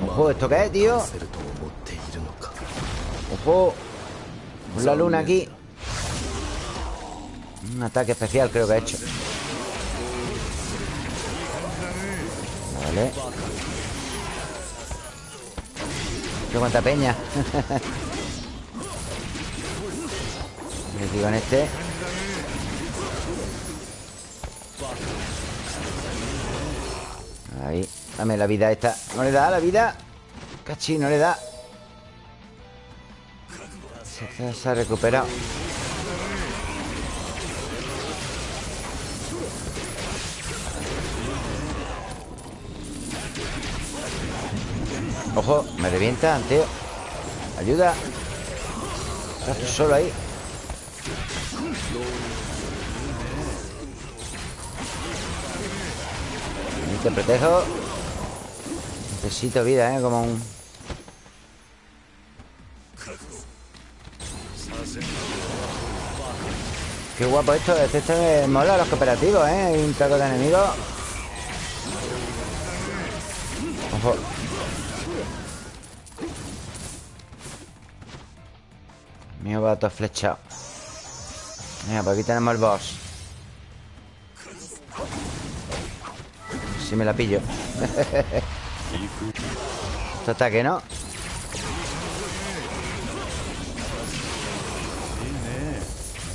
Speaker 1: Ojo, ¿esto qué es, tío? Ojo. La luna aquí. Un ataque especial creo que ha hecho. Vale. Qué cuánta peña. Digo en este. Ahí. Dame la vida esta. ¿No le da la vida? Cachi, no le da. Se ha recuperado. Ojo, me revientan, tío Ayuda Estás solo ahí Te protejo Necesito vida, ¿eh? Como un... Qué guapo esto. Este, este mola los cooperativos, ¿eh? Hay un taco de enemigos. Ojo. Mío va todo flechado. Mira, por aquí tenemos el boss. Si me la pillo. Este ataque, ¿no?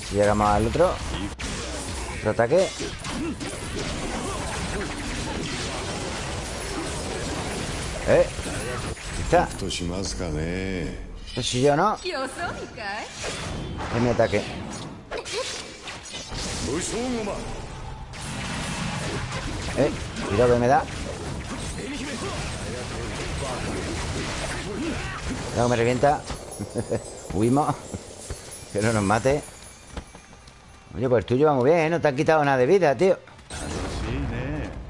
Speaker 1: Si llegamos al otro. Otro ataque. Eh. Está. Esto soy yo, ¿no? Es mi ataque. Eh, cuidado que me da. Cuidado que me revienta. Huimos. Que no nos mate. Oye, pues tú lleva muy bien, ¿eh? No te han quitado nada de vida, tío.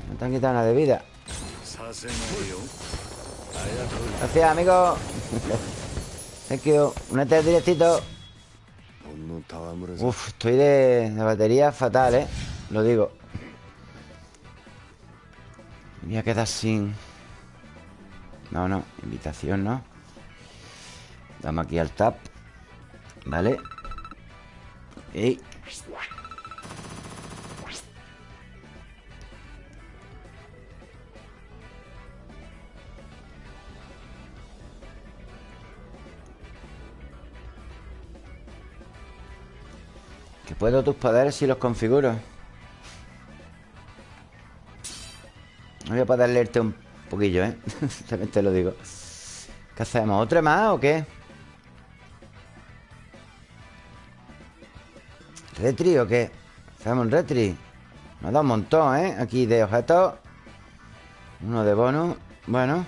Speaker 1: No te han quitado nada de vida. Gracias, amigo. Thank you. Únete directito. Uf, estoy de, de batería fatal, ¿eh? Lo digo. Me voy a quedar sin... No, no, invitación, ¿no? Damos aquí al tap Vale Y... Que puedo tus poderes si los configuro Voy a poder leerte un poquillo, ¿eh? También te lo digo ¿Qué hacemos? ¿Otra más o qué? ¿Retri o qué? ¿Hacemos un retri? Nos da un montón, ¿eh? Aquí de objetos Uno de bonus Bueno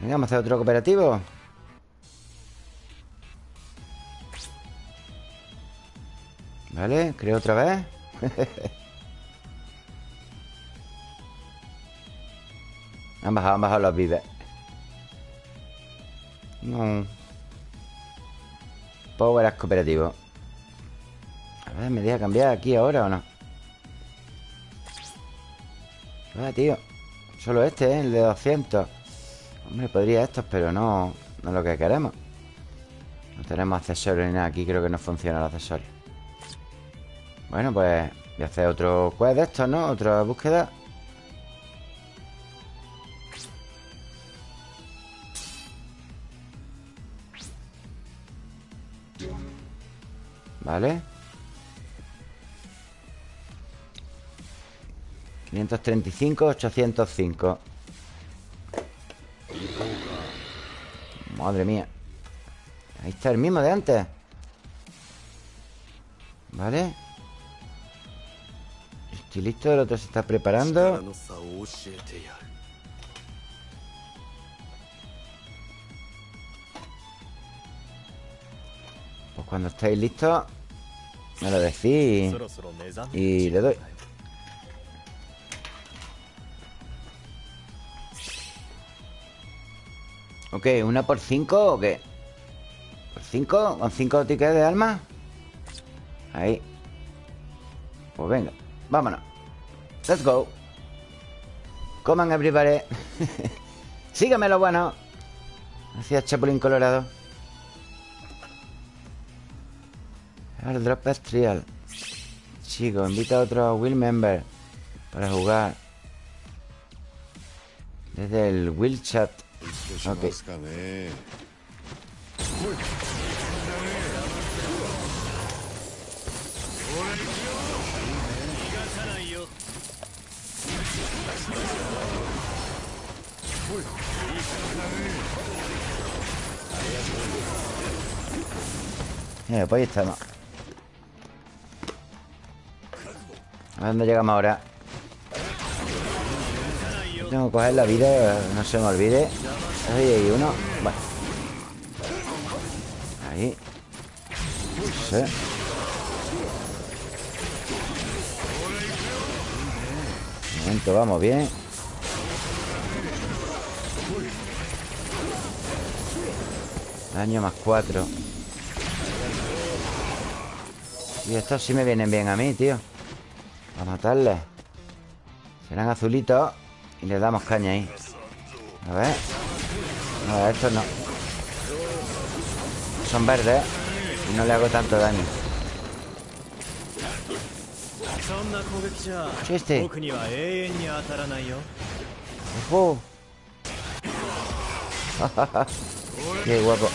Speaker 1: Venga, vamos a hacer otro cooperativo Vale, creo otra vez Han bajado, han bajado los vives No. Power es cooperativo. A ver, ¿me deja cambiar aquí ahora o no? Ah, tío. Solo este, ¿eh? El de 200 Hombre, podría estos, pero no No es lo que queremos. No tenemos accesorios ni nada. Aquí creo que no funciona el accesorio Bueno, pues Voy a hacer otro quest de estos, ¿no? Otra búsqueda. Vale. 535, 805 Madre mía. Ahí está el mismo de antes. Vale Listo, el otro se está preparando Pues cuando estéis listos Me lo decís Y le doy Ok, ¿una por cinco o qué? ¿Por cinco? ¿Con cinco tickets de alma? Ahí Pues venga, vámonos. Let's go. Coman everybody. Sígueme lo bueno. Gracias, Chapulín Colorado. El drop es trial. Chicos, invita a otro Will Member Para jugar. Desde el Will Chat. Ok. Eh, pues ahí estamos. A dónde llegamos ahora Tengo que coger la vida No se me olvide. Ahí hay uno. Bueno Ahí. No sé Un momento, vamos bien. Daño más cuatro Y estos sí me vienen bien a mí, tío. A matarles Serán azulitos Y les damos caña ahí. A ver. No, estos no. Son verdes Y no le hago tanto daño. Chiste Ojo. Qué guapo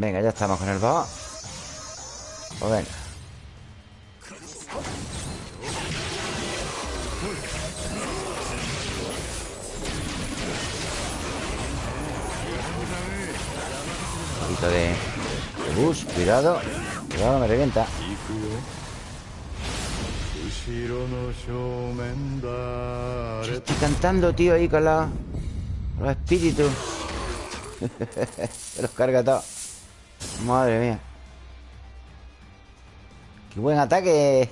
Speaker 1: Venga, ya estamos con el boss. Pues venga. Un poquito de, bus, cuidado. Cuidado, me revienta. Estoy cantando, tío, ahí con, los espíritus. Se los carga todos Madre mía. Qué buen ataque.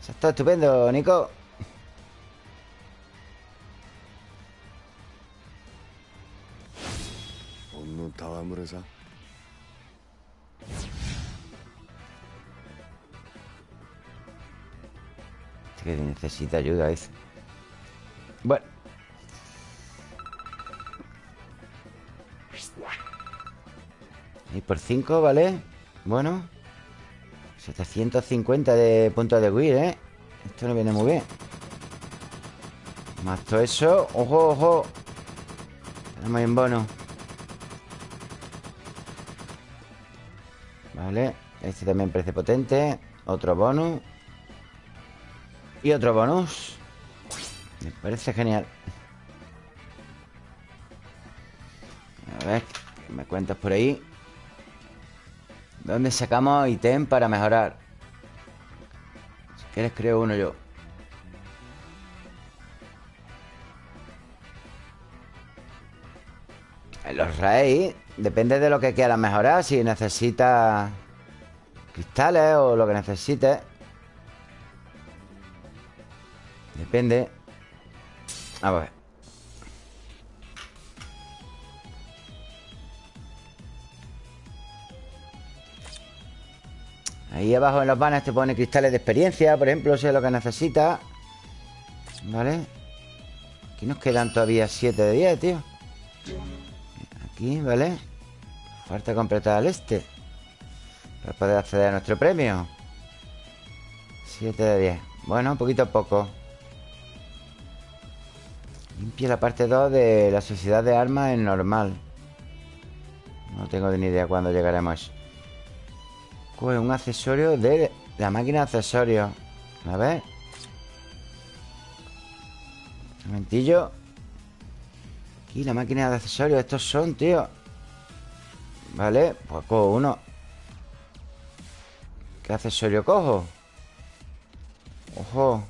Speaker 1: Se está estupendo, Nico. Este que necesita ayuda, dice. Bueno Y por 5, ¿vale? Bueno 750 de puntos de Wii, ¿eh? Esto no viene muy bien Más todo eso ¡Ojo, ojo! Tenemos un bono Vale Este también parece potente Otro bonus Y otro bonus Me parece genial A ver me cuentas por ahí? ¿Dónde sacamos ítem para mejorar? ¿Qué les creo uno yo? Los rey Depende de lo que quieras mejorar Si necesitas Cristales o lo que necesites Depende A ver Ahí abajo en los banners te pone cristales de experiencia Por ejemplo, si es lo que necesitas ¿Vale? Aquí nos quedan todavía 7 de 10, tío. Aquí, ¿vale? Falta completar el este Para poder acceder a nuestro premio. 7 de 10 Bueno, poquito a poco. Limpia la parte 2 de la sociedad de armas en normal. No tengo ni idea cuándo llegaremos a eso Pues un accesorio de la máquina de accesorios. A ver Un momentillo. Aquí la máquina de accesorios Estos son, tío. Vale, pues cojo uno. ¿Qué accesorio cojo? Ojo.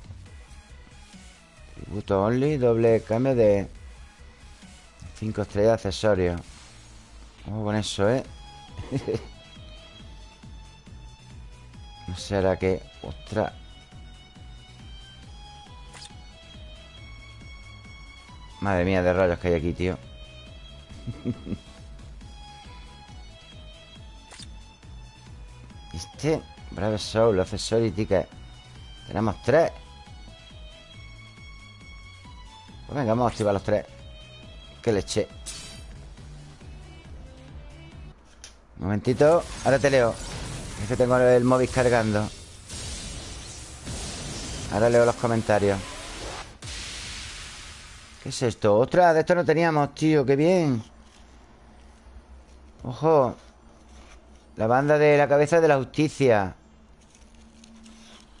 Speaker 1: Tributo only Doble cambio de 5 estrellas de accesorios. Ojo con eso, ¿eh? no será que... Ostras. Madre mía de rayos que hay aquí, tío. Este Brave Soul, accesorio y ticket Tenemos tres. Pues venga, vamos a activar los tres. Que leche Un momentito Ahora te leo Es que tengo el móvil cargando Ahora leo los comentarios ¿Qué es esto? ¡Otra! De esto no teníamos, tío ¡Qué bien! ¡Ojo! La banda de la cabeza de la justicia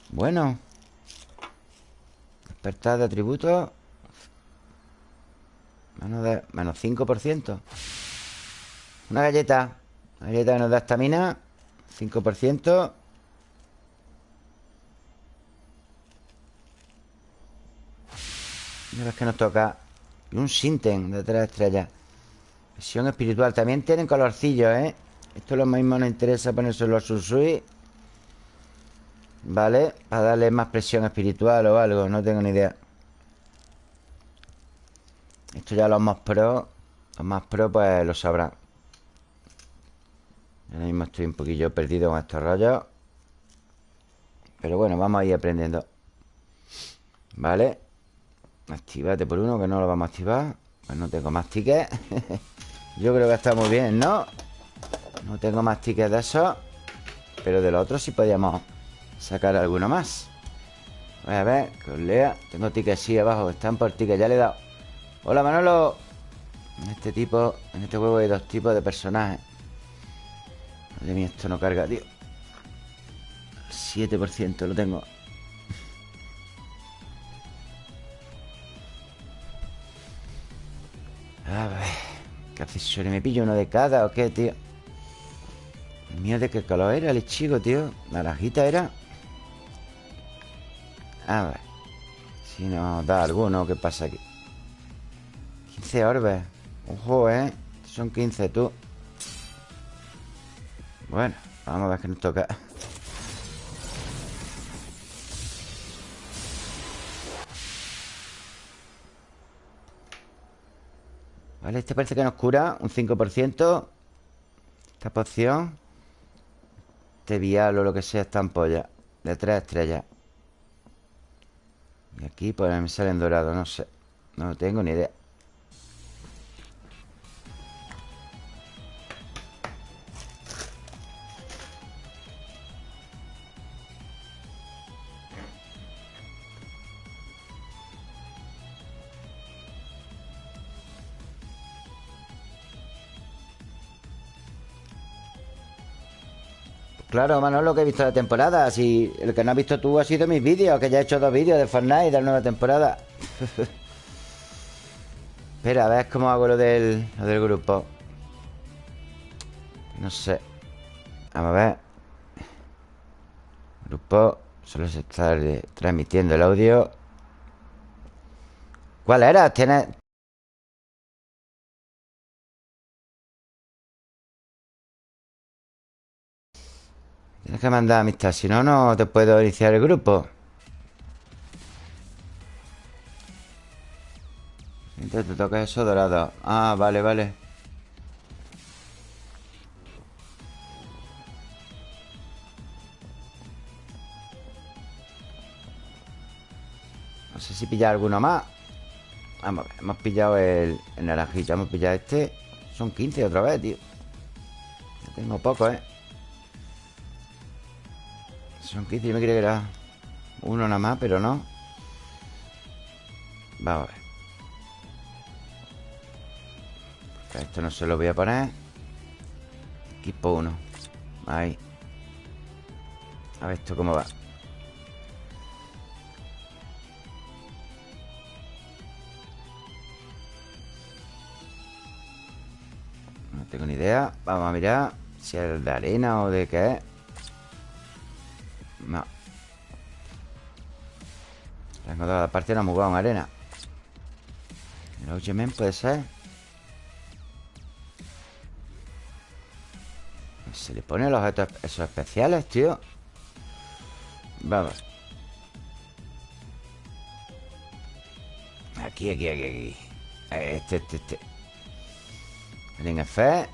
Speaker 1: Bueno Despertar de atributos Menos, de, menos 5% Una galleta Una galleta que nos da estamina 5% Y ahora que nos toca Y un Sinten de tres estrellas Visión espiritual También tienen colorcillos, ¿eh? Esto lo mismo nos interesa ponérselo a Susui ¿Vale? Para darle más presión espiritual o algo No tengo ni idea Esto ya los más pro Los más pro pues lo sabrán Ahora mismo estoy un poquillo perdido con estos rollos. Pero bueno, vamos a ir aprendiendo. Vale Actívate por uno que no lo vamos a activar. Pues no tengo más tickets. Yo creo que está muy bien, ¿no? No tengo más tickets de eso Pero de los otros sí podíamos sacar alguno más. Voy a ver, que os lea. Tengo tickets sí abajo, están por tickets Ya le he dado. Hola Manolo. En este tipo, en este juego hay dos tipos de personajes Madre mía, esto no carga, tío 7% lo tengo A ver ¿Qué accesorio? ¿Me pillo uno de cada o qué, tío? Mío de qué color era el chico, tío Naranjita era A ver Si nos da alguno, ¿qué pasa aquí? 15 orbes Ojo, ¿eh? Son 15 tú Bueno, vamos a ver qué nos toca. Vale, este parece que nos cura un 5% Esta poción Este vial o lo que sea Esta ampolla De tres estrellas. Y aquí pues me salen dorados No sé. No tengo ni idea Claro, Manolo, que he visto la temporada. Si el que no has visto tú ha sido mis vídeos Que ya he hecho dos vídeos de Fortnite de la nueva temporada. Espera, a ver cómo hago lo del, lo del grupo. No sé. Vamos a ver. Grupo Solo se está transmitiendo el audio. ¿Cuál era? Tienes... Tienes que mandar amistad Si no, no te puedo iniciar el grupo. Entonces te toca eso dorado. Ah, vale, vale. No sé si pillar alguno más. Vamos hemos pillado el, el naranjito Hemos pillado este. Son 15 otra vez, tío. Ya tengo poco, ¿eh? Son 15, yo me creía que era Uno nada más, pero no. Vamos a ver. Esto no se lo voy a poner. Equipo 1 Ahí. A ver esto cómo va. Tengo ni idea. Vamos a mirar si es de arena o de qué es No. Tengo toda la parte no muy en arena El Ojemen puede ser. Se le ponen los objetos esos especiales, tío. Vamos. Aquí, aquí, aquí, aquí. Este, este, este. F.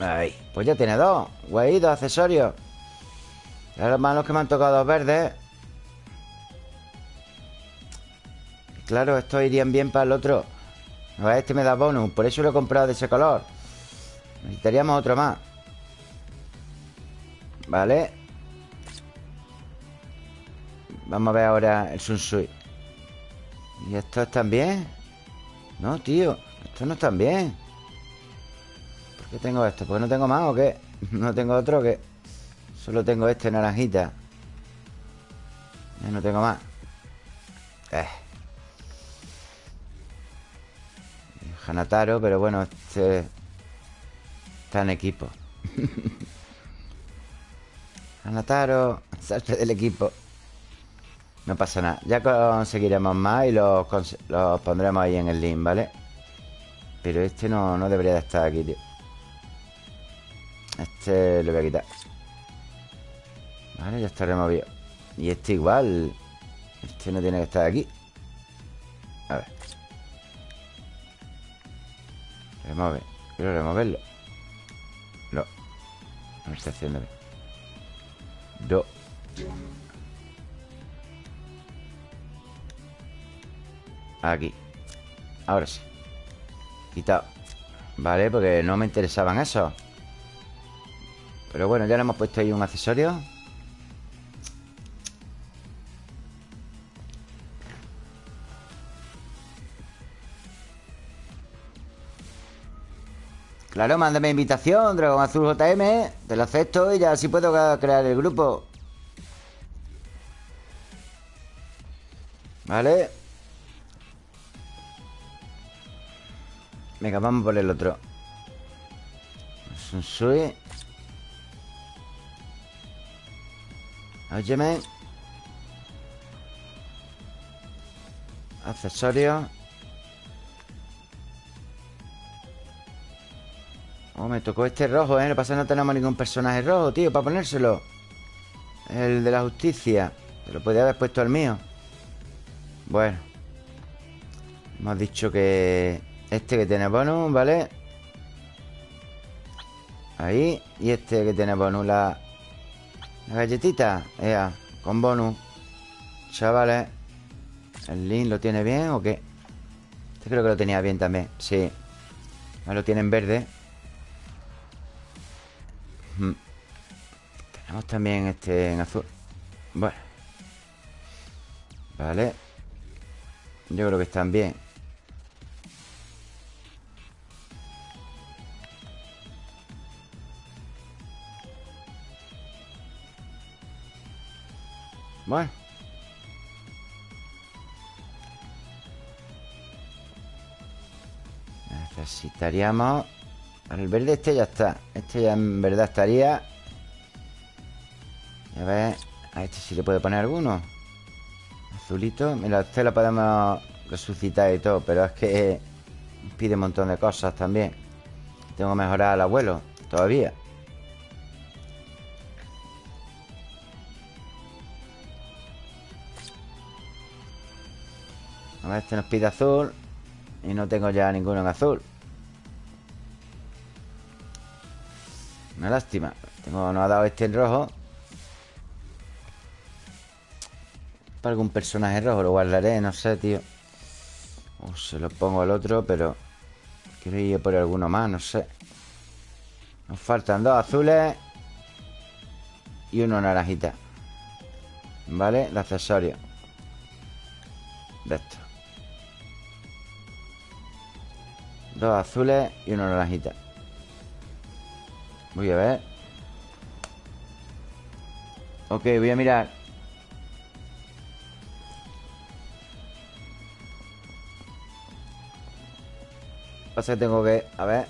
Speaker 1: Ahí. Pues ya tiene dos. Güey, dos accesorios Es los malos que me han tocado verdes. Claro, estos irían bien para el otro. A ver, este me da bonus Por eso lo he comprado de ese color. Necesitaríamos otro más. Vale. Vamos a ver ahora el Sunsui ¿Y estos están bien? No, tío Estos no están bien. Qué tengo esto? ¿Pues no tengo más o qué? ¿No tengo otro que Solo tengo este naranjita. Ya no tengo más. Eh. Hanataro, pero bueno, este Está en equipo. Hanataro Salte del equipo. No pasa nada. Ya conseguiremos más y los, pondremos ahí en el link, ¿vale? Pero este no, no debería de estar aquí, tío. Este lo voy a quitar Vale, ya está removido Y este igual Este no tiene que estar aquí. A ver. Remove Quiero removerlo. No. No está haciendo bien. Do Aquí. Ahora sí. Quitado. Vale, porque no me interesaban esos. Pero bueno, ya le hemos puesto ahí un accesorio Claro, mándame invitación, Dragón Azul JM Te lo acepto y ya así puedo crear el grupo. Vale Venga, vamos por el otro. Sunsui Óyeme. Accesorios Oh, me tocó este rojo, ¿eh? No pasa no tenemos ningún personaje rojo, tío, para ponérselo. El de la justicia. Se lo podía haber puesto el mío. Bueno. Hemos dicho que Este que tiene bonus, ¿vale? Ahí. Y este que tiene bonus La la galletita, ea, con bonus. Chavales ¿El link lo tiene bien o qué? Este creo que lo tenía bien también Sí. No lo tiene en verde Tenemos también este en azul. Bueno. Vale. Yo creo que están bien. Bueno. Necesitaríamos... El verde este ya está. Este ya en verdad estaría... A ver... A este sí le puedo poner alguno. Azulito. Mira, este lo podemos resucitar y todo Pero es que pide un montón de cosas también. Tengo que mejorar al abuelo Todavía. A ver, este nos pide azul Y no tengo ya ninguno en azul Una lástima. Tengo, nos ha dado este en rojo. Para algún personaje rojo Lo guardaré, no sé, tío. O se lo pongo al otro, pero Quiero ir por alguno más, no sé. Nos faltan dos azules Y uno naranjita. ¿Vale? De accesorio. De esto Dos azules y uno naranjita Voy a ver. Ok, voy a mirar. Pasa que tengo que... A ver.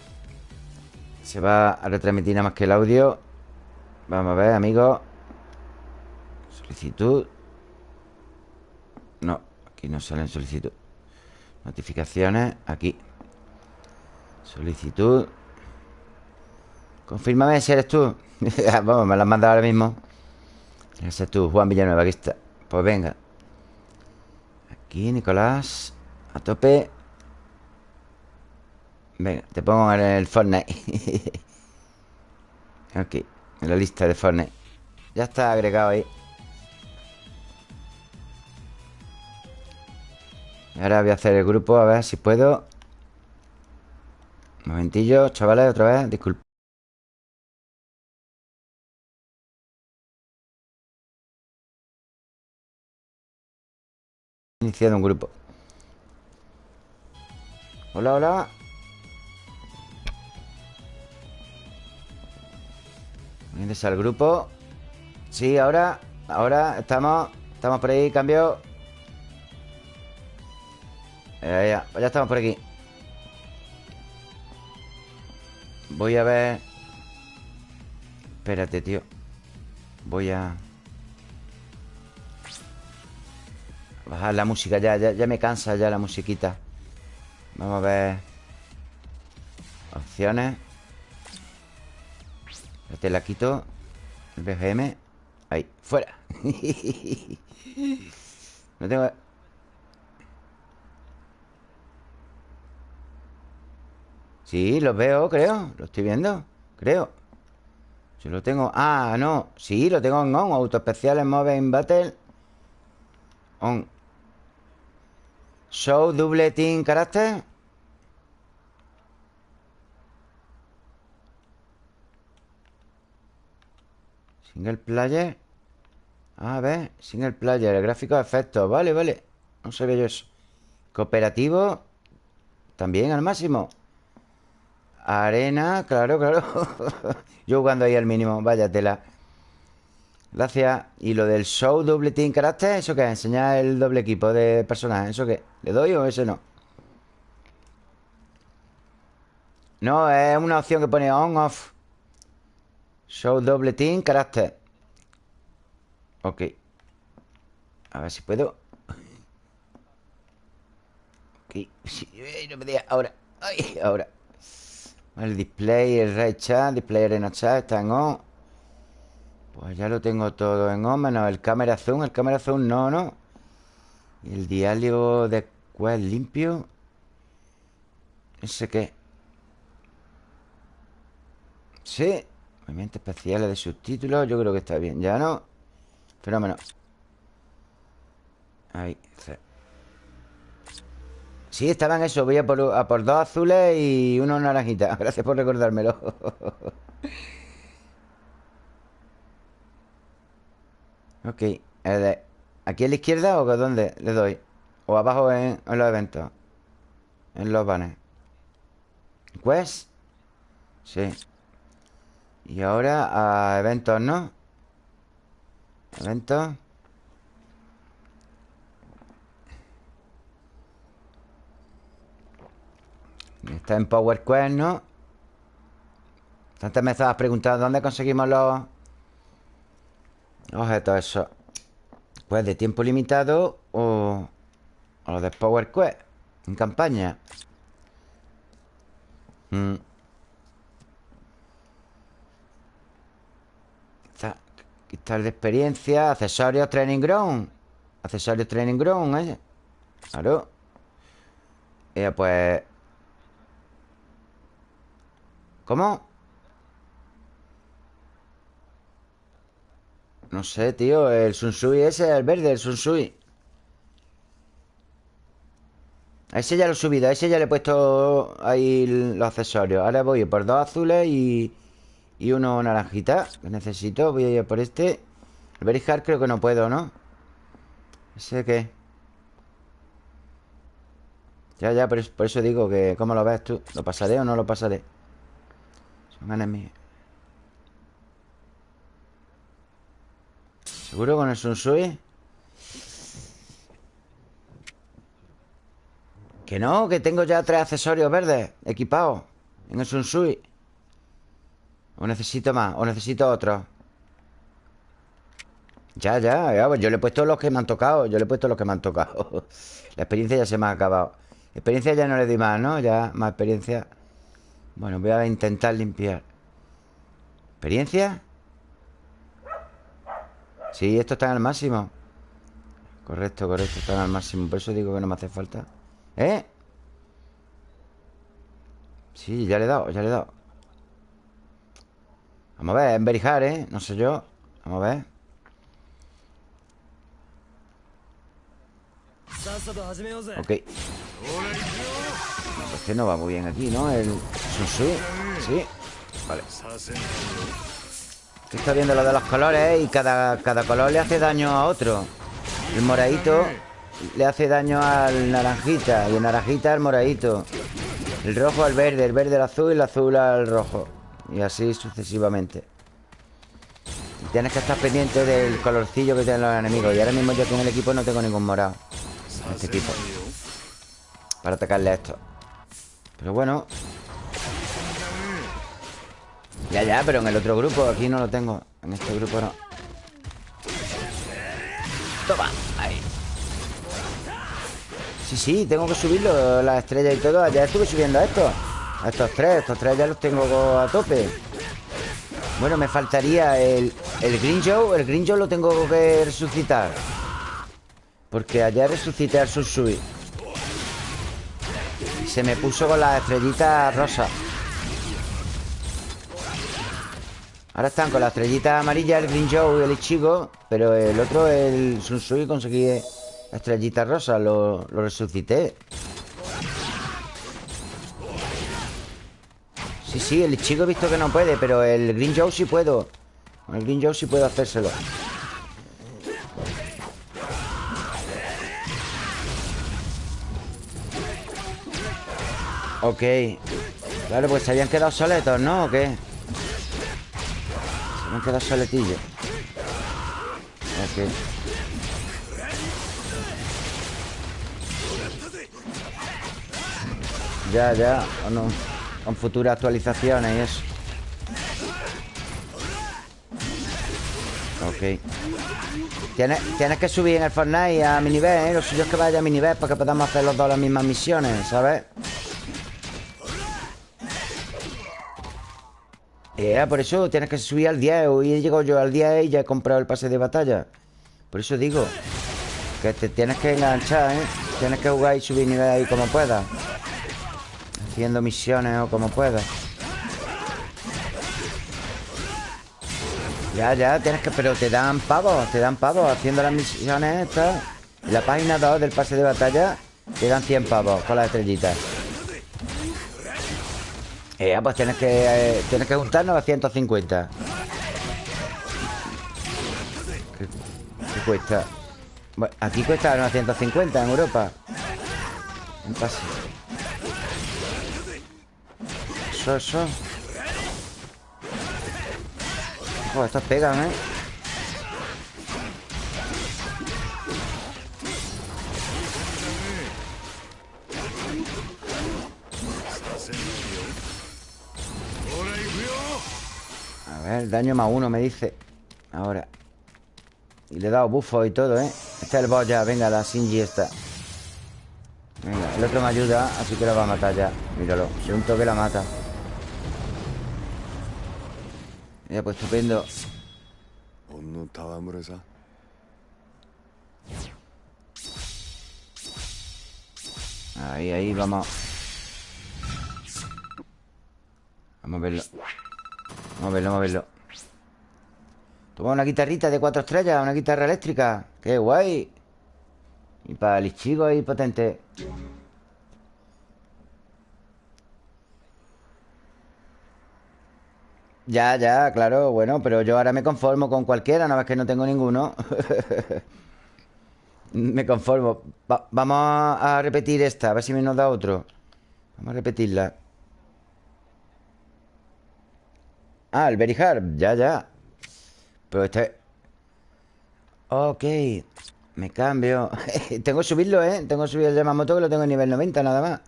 Speaker 1: Se va a retransmitir nada más que el audio. Vamos a ver, amigos Solicitud. No, aquí no sale en solicitud Notificaciones, aquí. Solicitud Confírmame si eres tú. Vamos, me lo has mandado ahora mismo. Ese es tú, Juan Villanueva, aquí está Pues venga. Aquí, Nicolás A tope. Venga, te pongo en el Fortnite. Ok, en la lista de Fortnite. Ya está agregado ahí. Ahora voy a hacer el grupo A ver si puedo. Un momentillo, chavales, otra vez Disculpe Iniciado un grupo. Hola, hola. Vienes al grupo. Sí, ahora Ahora estamos Estamos por ahí, cambio. Ya, ya, pues ya estamos por aquí. Voy a ver. Espérate, tío. Voy a Bajar la música ya, ya, ya me cansa ya la musiquita. Vamos a ver. Opciones. Te la quito. El BGM Ahí, fuera. No tengo... Sí, los veo, creo. Lo estoy viendo, creo. Yo lo tengo... Ah, no. Sí, lo tengo en on Auto especiales Move Battle. On Show double team carácter. Single player. A ver, single player El gráfico de efectos, vale, vale. No sabía yo eso. Cooperativo. También al máximo. Arena, claro, claro. Yo jugando ahí al mínimo, vaya tela Gracias. Y lo del show doble team carácter ¿Eso qué? Enseñar el doble equipo de personajes ¿Eso qué? ¿Le doy o ese no? No, es una opción que pone on, off. Show doble team, carácter. Ok. A ver si puedo. Ok. No me digas, ahora. Ay, ahora. El display, el red chat Display arena chat está en on Pues ya lo tengo todo en on Menos el cámara zoom El cámara zoom no, no Y el diálogo de quest limpio ¿Ese qué? Sí Movimientos especiales de subtítulos Yo creo que está bien ¿Ya no? Fenómeno. Ahí Sí, estaban eso Voy a por, a por dos azules y uno naranjita. Gracias por recordármelo Ok ¿Aquí a la izquierda o dónde le doy? ¿O abajo en, los eventos? En los banners ¿Quest? Sí y ahora a eventos, ¿no? Eventos Está en Power Quest, ¿no? Antes me estabas preguntando ¿Dónde conseguimos los objetos esos? Pues de tiempo limitado o... O los de Power Quest En campaña mm. Quitar de experiencia Accesorios Training Ground Accesorios Training Ground, ¿eh? Claro eh, Pues ¿Cómo? No sé, tío El Sunsui ese, el verde, el Sunsui A ese ya lo he subido A ese ya le he puesto ahí los accesorios Ahora voy por dos azules y... Y uno naranjita Que necesito Voy a ir por este El Berihard creo que no puedo, ¿no? ¿Ese qué? Ya, ya, por eso digo que ¿Cómo lo ves tú? ¿Lo pasaré o no lo pasaré? Son enemigos ¿Seguro con el Sunsui? Que no, que tengo ya tres accesorios verdes Equipados. En el Sunsui O necesito más O necesito otro. Ya, ya, pues Yo le he puesto los que me han tocado Yo le he puesto los que me han tocado. La experiencia ya se me ha acabado. Experiencia ya no le di más, ¿no? Ya más experiencia. Bueno, voy a intentar limpiar. ¿Experiencia? Sí, esto está al máximo. Correcto, correcto, está al máximo. Por eso digo que no me hace falta. ¿Eh? Sí, ya le he dado, ya le he dado. Vamos a ver, enverijar, ¿eh? No sé yo. Vamos a ver. Ok. Este no va muy bien aquí, ¿no? El Sunsui Sí. Vale Está viendo lo de los colores Y cada, cada color le hace daño a otro. El moradito Le hace daño al naranjita Y el naranjita al moradito. El rojo al verde El verde al azul Y el azul al rojo. Y así sucesivamente. Tienes que estar pendiente del colorcillo que tienen los enemigos. Y ahora mismo yo con el equipo no tengo ningún morado. En este equipo. Para atacarle a esto. Pero bueno ya, ya, pero en el otro grupo Aquí no lo tengo. En este grupo no. Toma, ahí. Sí, sí, tengo que subirlo Las estrellas y todo. Ya estuve subiendo a estos A estos tres Estos tres ya los tengo a tope. Bueno, me faltaría el, el Green Joe. El Green Joe lo tengo que resucitar. Porque ayer resucité al Susui Se me puso con las estrellitas rosas Ahora están con la estrellita amarilla El Green Joe y el Ichigo Pero el otro, el Sunsui Conseguí la estrellita rosa Lo, lo resucité Sí, sí, el Ichigo he visto que no puede Pero el Green Joe sí puedo Con el Green Joe sí puedo hacérselo Ok Claro, pues se habían quedado soletos, ¿no? ¿O qué? Han quedado soletillos Ok Ya, ya Con, con futuras actualizaciones y eso Ok Tienes, que subir en el Fortnite a mi nivel, ¿eh? Lo suyo es que vaya a mi nivel para que podamos hacer los dos las mismas misiones, ¿sabes? Eh, por eso tienes que subir al 10 Hoy he llegado yo al 10 y ya he comprado el pase de batalla. Por eso digo Que te tienes que enganchar, ¿eh? Tienes que jugar y subir nivel ahí como puedas. Haciendo misiones o como puedas. Ya, ya, tienes que... Pero te dan pavos, te dan pavos Haciendo las misiones estas. En la página 2 del pase de batalla Te dan 100 pavos con las estrellitas eh, pues tienes que, eh, tienes que juntar 950. ¿Qué, qué cuesta? Aquí cuesta 950 en Europa. Un pase. Eso, eso. Joder, estos pegan, ¿eh? Ver, daño más uno me dice. Ahora. Y le he dado bufo y todo, ¿eh? Este es el boss ya, venga, la Shinji esta. Venga, el otro me ayuda Así que la va a matar ya. Míralo, de un toque la mata. Ya, pues estupendo. Ahí, ahí, vamos. Vamos a verlo Vamos a verlo, vamos a verlo. Toma una guitarrita de cuatro estrellas Una guitarra eléctrica. ¡Qué guay! Y para el chico ahí potente. Ya, ya, claro, bueno Pero yo ahora me conformo con cualquiera Nada más que no tengo ninguno. Me conformo. Vamos a repetir esta A ver si me nos da otro. Vamos a repetirla Ah, el Very Ya, ya Pero este... Ok Me cambio Tengo que subirlo, ¿eh? Tengo que subir el Yamamoto Que lo tengo en nivel 90 nada más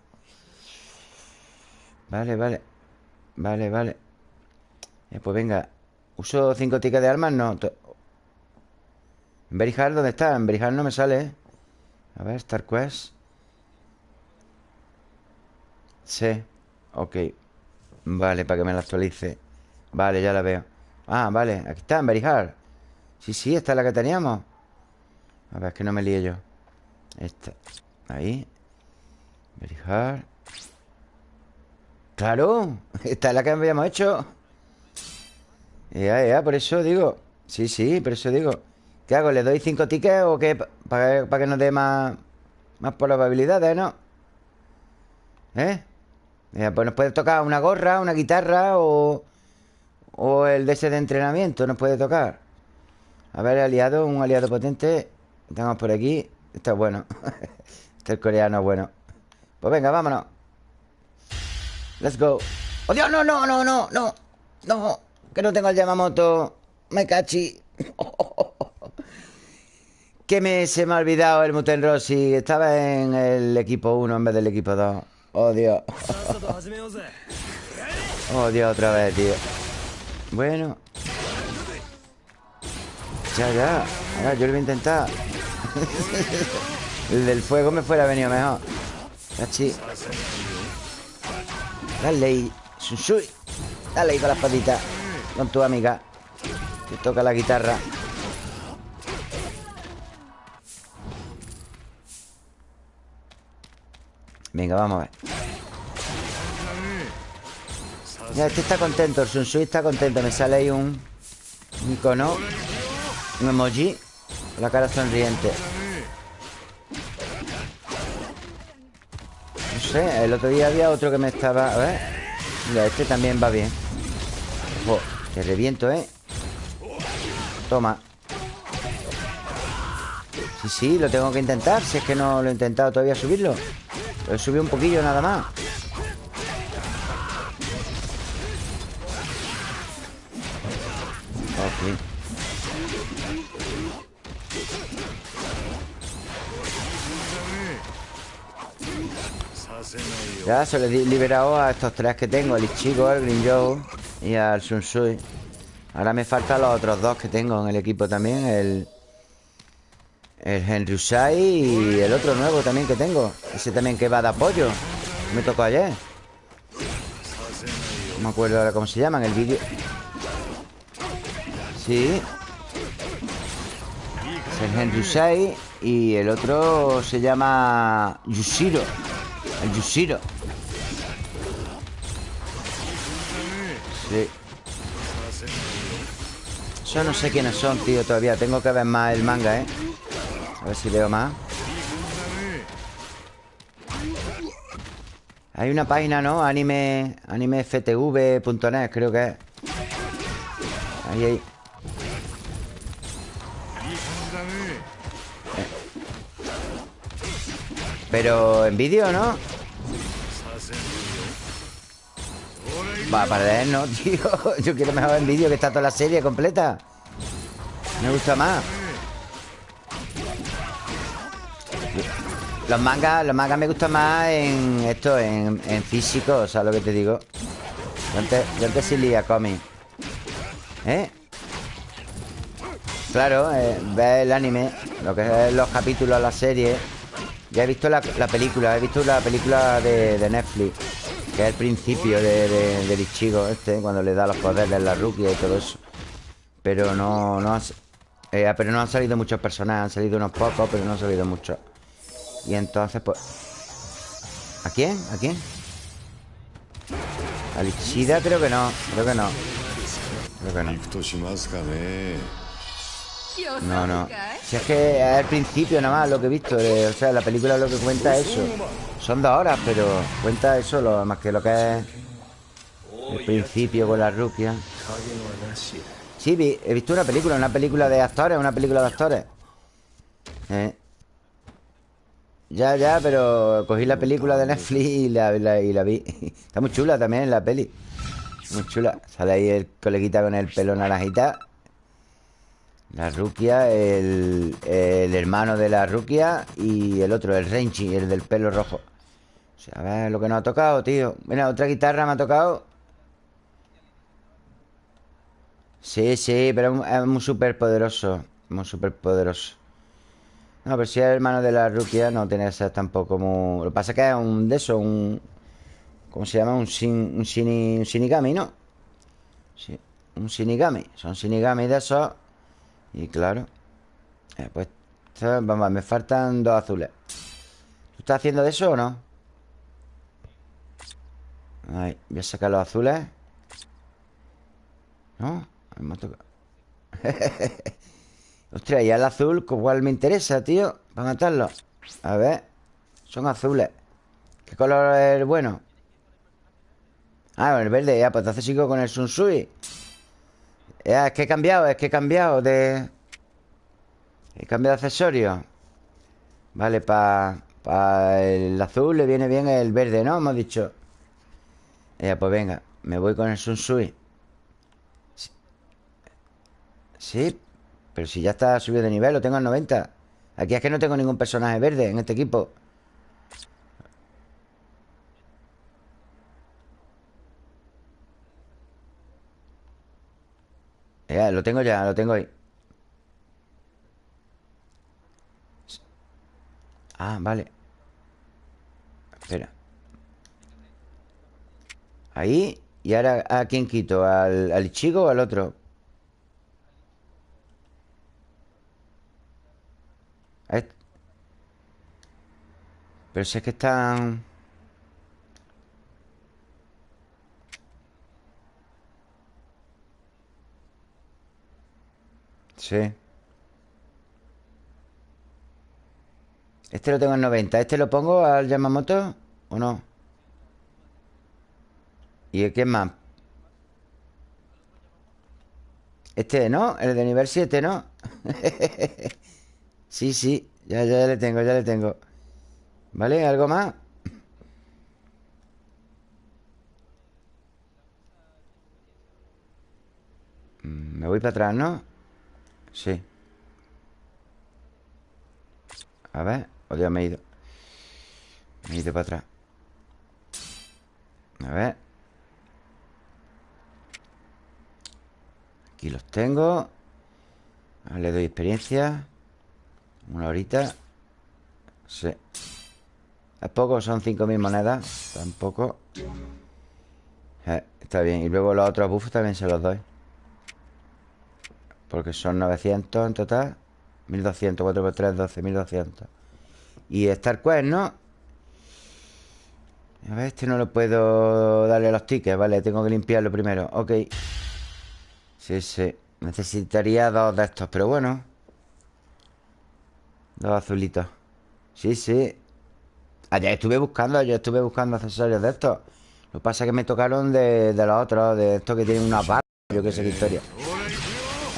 Speaker 1: Vale, vale Vale, vale eh, Pues venga ¿Uso 5 tickets de armas? No ¿En Very dónde está? En Very no me sale, ¿eh? A ver, Star Quest Sí Ok Vale, para que me la actualice Vale, ya la veo Ah, vale, aquí está, en Very Sí, sí, esta es la que teníamos A ver, es que no me líe yo Esta, ahí Very Claro, esta es la que habíamos hecho Ya, ya, por eso digo Sí, sí, por eso digo ¿Qué hago? ¿Le doy cinco tickets o qué? Para, que nos dé más Más probabilidades, ¿no? ¿Eh? pues nos puede tocar una gorra, una guitarra o... O el de ese de entrenamiento nos puede tocar A ver, aliado, un aliado potente Estamos por aquí Está bueno Este es coreano bueno Pues venga, vámonos Let's go ¡Oh, Dios! ¡No, no, no, no! ¡No! ¡No! Que no tengo el Yamamoto Me cachi Que me, se me ha olvidado el Muten Rossi Estaba en el equipo 1 en vez del equipo 2 Oh, Dios Oh, Dios, otra vez, tío bueno. Ya, ya. Ahora yo lo voy a intentar. El del fuego me fuera venido mejor. Cachi Dale ahí Dale ahí con la espadita Con tu amiga. Que toca la guitarra. Venga, vamos a ver ya, este está contento, el Sunsui está contento Me sale ahí un, icono Un emoji La cara sonriente. No sé, el otro día había otro que me estaba... A ver. Mira, este también va bien. Te reviento, ¿eh? Toma. Sí, sí, lo tengo que intentar Si es que no lo he intentado todavía subirlo. Lo he subido un poquillo nada más Ya se le he liberado a estos tres que tengo El Ichigo, el Green Joe y al Sunsui Ahora me faltan los otros dos que tengo en el equipo también El... El Henry Usai y el otro nuevo también que tengo. Ese también que va de apoyo. Me tocó ayer. No me acuerdo ahora cómo se llama en el vídeo. Sí. Es el Henry Usai Y el otro se llama Yushiro. El Yushiro Sí Yo no sé quiénes son, tío, todavía Tengo que ver más el manga, ¿eh? A ver si veo más Hay una página, ¿no? Anime... AnimeFTV.net, creo que es Ahí, ahí Pero en vídeo, ¿no? Va, para él no, tío Yo quiero mejor en vídeo que está toda la serie completa Me gusta más Los mangas, los mangas me gustan más en esto, en, físico, o sea, lo que te digo. Yo antes, yo antes sí leía cómic. ¿Eh? Claro, eh, ves el anime, lo que es los capítulos, la serie. Ya he visto la, película, he visto la película de, Netflix, que es el principio de, de, del Ichigo este, cuando le da los poderes a la Rukia y todo eso. Pero no, no eh, pero no han salido muchos personajes, han salido unos pocos, pero no han salido muchos. Y entonces, pues. ¿A quién? ¿A quién? A Lichida creo que no, creo que no. Creo que no. No, no. Si es que es el principio nada más lo que he visto. Eh, o sea, la película lo que cuenta es eso. Son dos horas, pero cuenta eso lo, más que lo que es el principio con la rukia. Sí, he visto una película, una película de actores, una película de actores. Eh. Ya, ya, pero cogí la película de Netflix y la, y la vi. Está muy chula también la peli. Muy chula. Sale ahí el coleguita con el pelo naranjita. La Rukia, el, hermano de la Rukia y el otro, el Renchi, el del pelo rojo. O sea, a ver lo que nos ha tocado, tío. Mira, otra guitarra me ha tocado. Sí, sí, pero es muy súper poderoso. Muy súper poderoso. No, pero si es el hermano de la Rukia, no tiene que ser tampoco muy... Lo que pasa es que es un de eso, un... ¿Cómo se llama? Un, sin, un, Shinigami, ¿no? Sí, un Shinigami. Son Shinigami de esos y claro eh, Pues Vamos, me faltan dos azules ¿Tú estás haciendo de eso o no? Voy a sacar los azules ¿No? Me Ostras, y el azul ¿Cuál me interesa, tío? Para matarlo A ver Son azules ¿Qué color es el bueno? Ah, el verde Ya, pues entonces sigo con el Sunsui es que he cambiado, es que he cambiado de... He cambiado de accesorio. Vale, para el azul le viene bien el verde, ¿no? Hemos dicho. Ya, pues venga Me voy con el Sunsui sí. sí Pero si ya está subido de nivel Lo tengo al 90 Aquí es que no tengo ningún personaje verde en este equipo Ya, lo tengo ya, lo tengo ahí Ah, vale Espera Ahí Y ahora, ¿a quién quito? ¿Al, al chico o al otro? este. Pero si es que están... Sí. Este lo tengo en 90. ¿Este lo pongo al Yamamoto o no? ¿Y el qué más? Este, ¿no? El de nivel 7, ¿no? sí, sí. Ya, ya, ya le tengo, ya le tengo. ¿Vale? ¿Algo más? Mm, me voy para atrás, ¿no? Sí. A ver O ya me he ido. Me he ido para atrás. A ver. Aquí los tengo. Le doy experiencia. Una horita. Sí. Es poco, son 5.000 monedas. Tampoco. Eh, Está bien. Y luego los otros buffos también se los doy porque son 900 en total 1200, 4 por 3, 12, 1200 Y Star Quest, ¿no? A ver, este no lo puedo darle los tickets Vale, tengo que limpiarlo primero. Ok. Sí, sí Necesitaría dos de estos, pero bueno. Dos azulitos. Sí, sí. Ayer estuve buscando, ayer estuve buscando accesorios de estos. Lo que pasa es que me tocaron de, de los otros De estos que tienen una barra Yo qué sé qué historia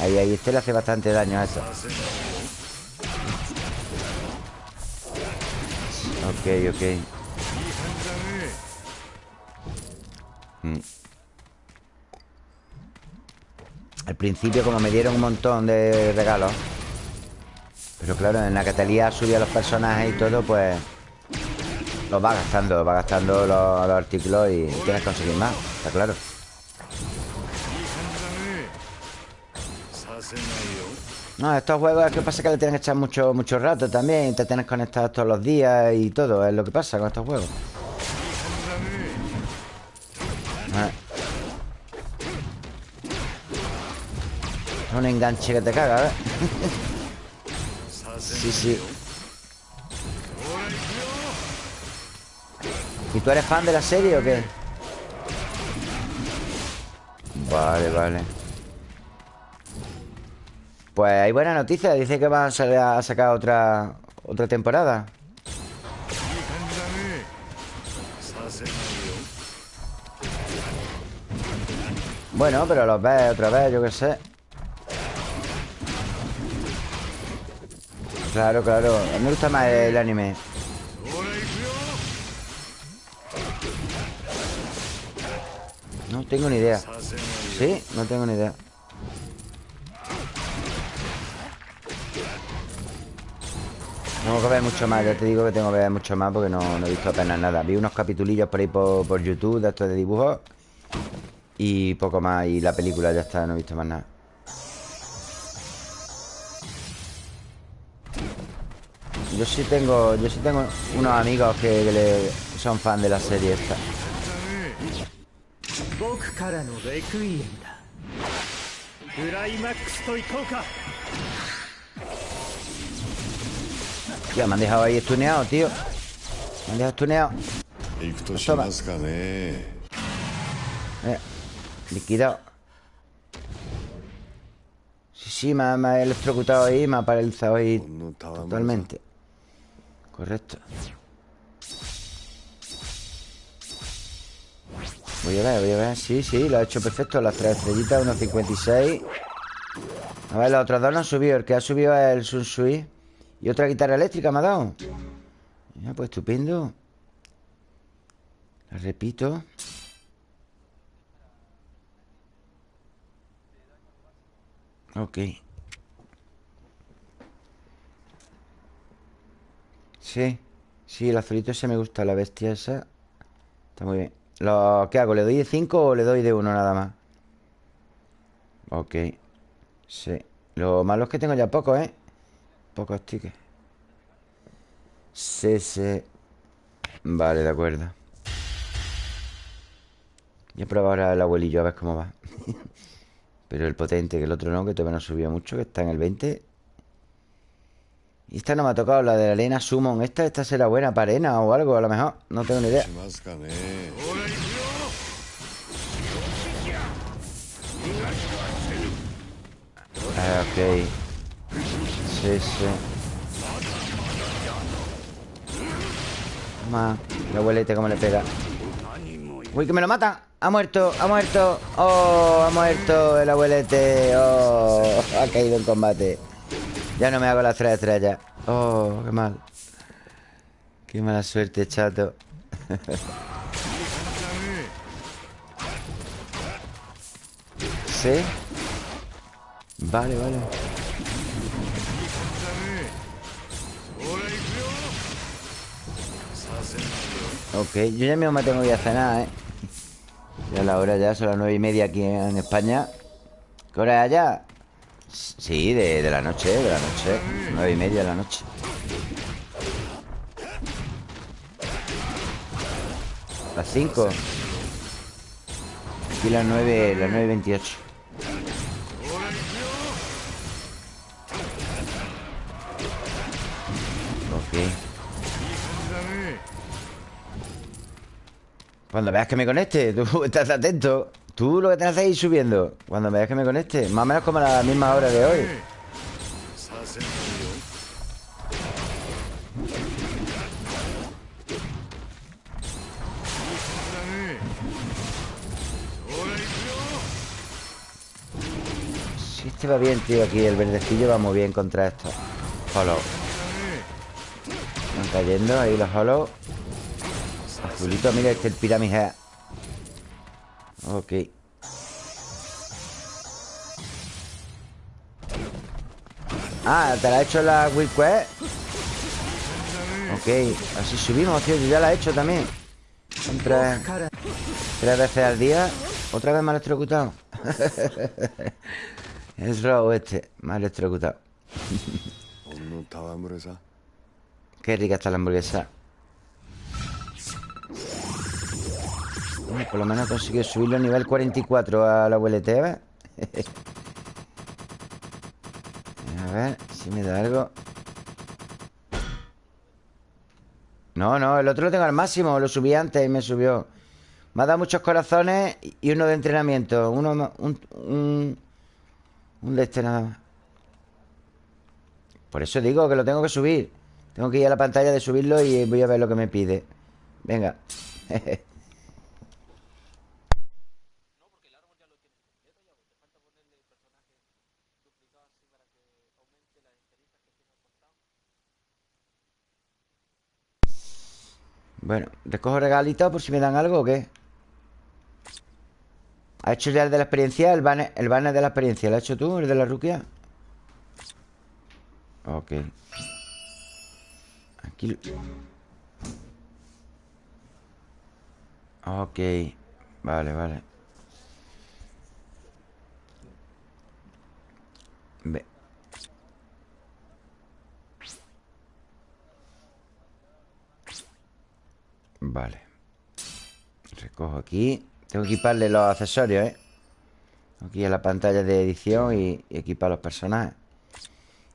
Speaker 1: Ahí, ahí, este le hace bastante daño a eso. Ok, ok. Mm. Al principio como me dieron un montón de regalos Pero claro, en la Catalía subía los personajes y todo, pues Los va gastando, va gastando los, los artículos y tienes que conseguir más, está claro No, estos juegos es que pasa que le tienen que echar mucho, mucho rato también Te tienes conectado todos los días y todo Es lo que pasa con estos juegos ah. Es un enganche que te caga, ¿eh? sí, sí ¿Y tú eres fan de la serie o qué? Vale, vale Pues hay buena noticia Dice que van a sacar otra Otra temporada. Bueno, pero los ves otra vez, yo qué sé. Claro, claro me gusta más el anime. No tengo ni idea. ¿Sí? No tengo ni idea Tengo que ver mucho más, ya te digo que tengo que ver mucho más porque no, he visto apenas nada. Vi unos capitulillos por ahí por, YouTube de estos de dibujos Y poco más, y la película ya está, no he visto más nada. Yo sí tengo, yo sí tengo unos amigos que, son fan de la serie esta Ya, me han dejado ahí estuneado, tío. Me han dejado estuneado. Toma. Eh, Liquidado. Sí, sí, me ha, me ha electrocutado ahí Me ha paralizado ahí Totalmente. Correcto. Voy a ver, voy a ver. Sí, sí, lo ha hecho perfecto. Las tres estrellitas, 1.56 A ver, los otros dos no han subido. El que ha subido es el Sunsui Y otra guitarra eléctrica me ha dado Ya, pues estupendo. La repito. Ok. Sí Sí, el azulito ese me gusta La bestia esa. Está muy bien. Lo, ¿Qué hago? ¿Le doy de 5 o le doy de 1 nada más? Ok. Sí. Lo malo es que tengo ya poco, ¿eh? Pocos tickets. Sí Vale, de acuerdo. Voy a probar ahora el abuelillo a ver cómo va. Pero el potente, que el otro no, que todavía no subió mucho Que está en el 20 Y esta no me ha tocado, la de la arena Summon. Esta, esta será buena para arena o algo, a lo mejor. No tengo ni idea. Ah, ok Toma El abuelete cómo le pega. Uy, que me lo mata. Ha muerto, ha muerto. Oh, ha muerto el abuelete. Oh, ha caído en combate. Ya no me hago las tres estrellas. Oh, qué mal. Qué mala suerte, chato. ¿Sí? Vale, vale Ok, yo ya mismo me tengo que ir a cenar, ¿eh? Ya la hora ya, son las nueve y media aquí en España. ¿Qué hora es allá? Sí, de, de la noche, de la noche. Nueve y media de la noche. Las cinco. Aquí las nueve, las nueve veintiocho. Ok Cuando veas que me conecte, tú estás atento. Tú lo que tienes que ir subiendo. Cuando veas que me conecte Más o menos como a la misma hora de hoy. Sí, este va bien, tío Aquí el verdecillo va muy bien contra esto. Hollow. Están cayendo ahí los hollow Azulito, mira este el pirámide Ok. Ah, ¿te la ha hecho la Will Quest? Ok, así subimos, tío Yo ya la he hecho también. Son tres, tres veces al día. Otra vez me ha electrocutado. Es robo este Me ha electrocutado. Qué rica está la hamburguesa. Por lo menos consiguió subirlo a nivel 44 a la abuelete, A ver si me da algo. No, no, el otro lo tengo al máximo. Lo subí antes y me subió. Me ha dado muchos corazones y uno de entrenamiento. Uno, un, un, un de este nada más. Por eso digo que lo tengo que subir. Tengo que ir a la pantalla de subirlo y voy a ver lo que me pide. Venga. Bueno, recojo regalitos por si me dan algo o qué. ¿Ha hecho ya el de la experiencia? El banner, el banner de la experiencia. ¿Lo has hecho tú, el de la ruquia? Ok. Aquí... Ok. Vale, vale. Ve. Vale. Recojo aquí. Tengo que equiparle los accesorios, ¿eh? Aquí en la pantalla de edición y, equipar los personajes.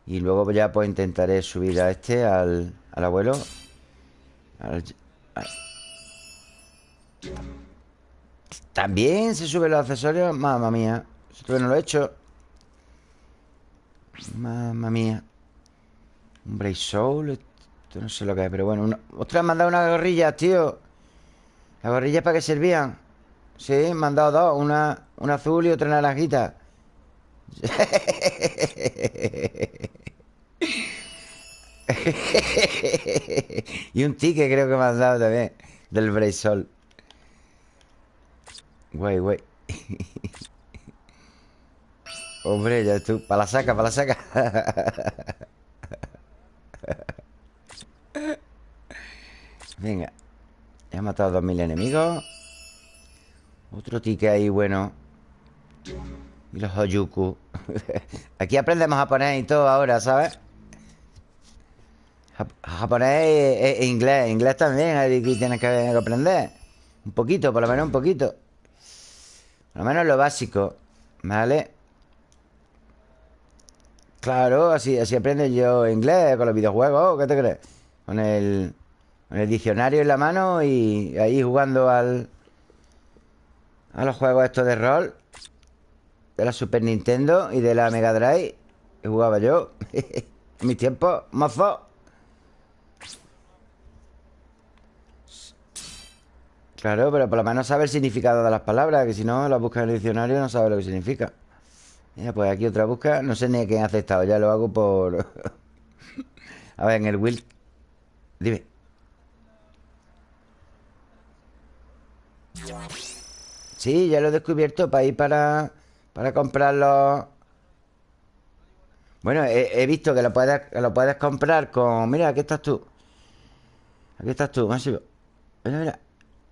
Speaker 1: Y luego ya pues intentaré subir a este Al, abuelo. También se suben los accesorios. Mamma mía. Esto no lo he hecho. Mamma mía. Un Brave Soul esto no sé lo que es, pero bueno una... ¡Ostras, me han dado unas gorrillas, tío! ¿Las gorrillas para qué servían? Sí, me han dado dos Una, una azul y otra naranjita y un ticket creo que me han dado también Del Braysol Güey, güey Hombre, ya tú Para la saca, para la saca Venga. He matado a 2000 enemigos Otro ticket ahí bueno. Y los Hoyuku Aquí aprendemos japonés y todo ahora, ¿sabes? Japonés e, inglés. Inglés también Aquí tienes que aprender. Un poquito, por lo menos un poquito. Por lo menos lo básico ¿Vale? Claro, así, así aprendo yo inglés con los videojuegos ¿Qué te crees? Con el, con el diccionario en la mano y ahí jugando al... A los juegos estos de rol De la Super Nintendo y de la Mega Drive Que jugaba yo En mi tiempo, mozo Claro, pero por lo menos sabe el significado de las palabras Que si no, las buscas en el diccionario no sabe lo que significa Mira, pues aquí otra busca No sé ni quién ha aceptado Ya lo hago por... a ver, en el Will Dime. Sí, ya lo he descubierto para ir para, para comprarlo. Bueno, he, visto que lo, puedes, lo puedes comprar con... Mira, aquí estás tú. Aquí estás tú, Masivo. Mira, mira.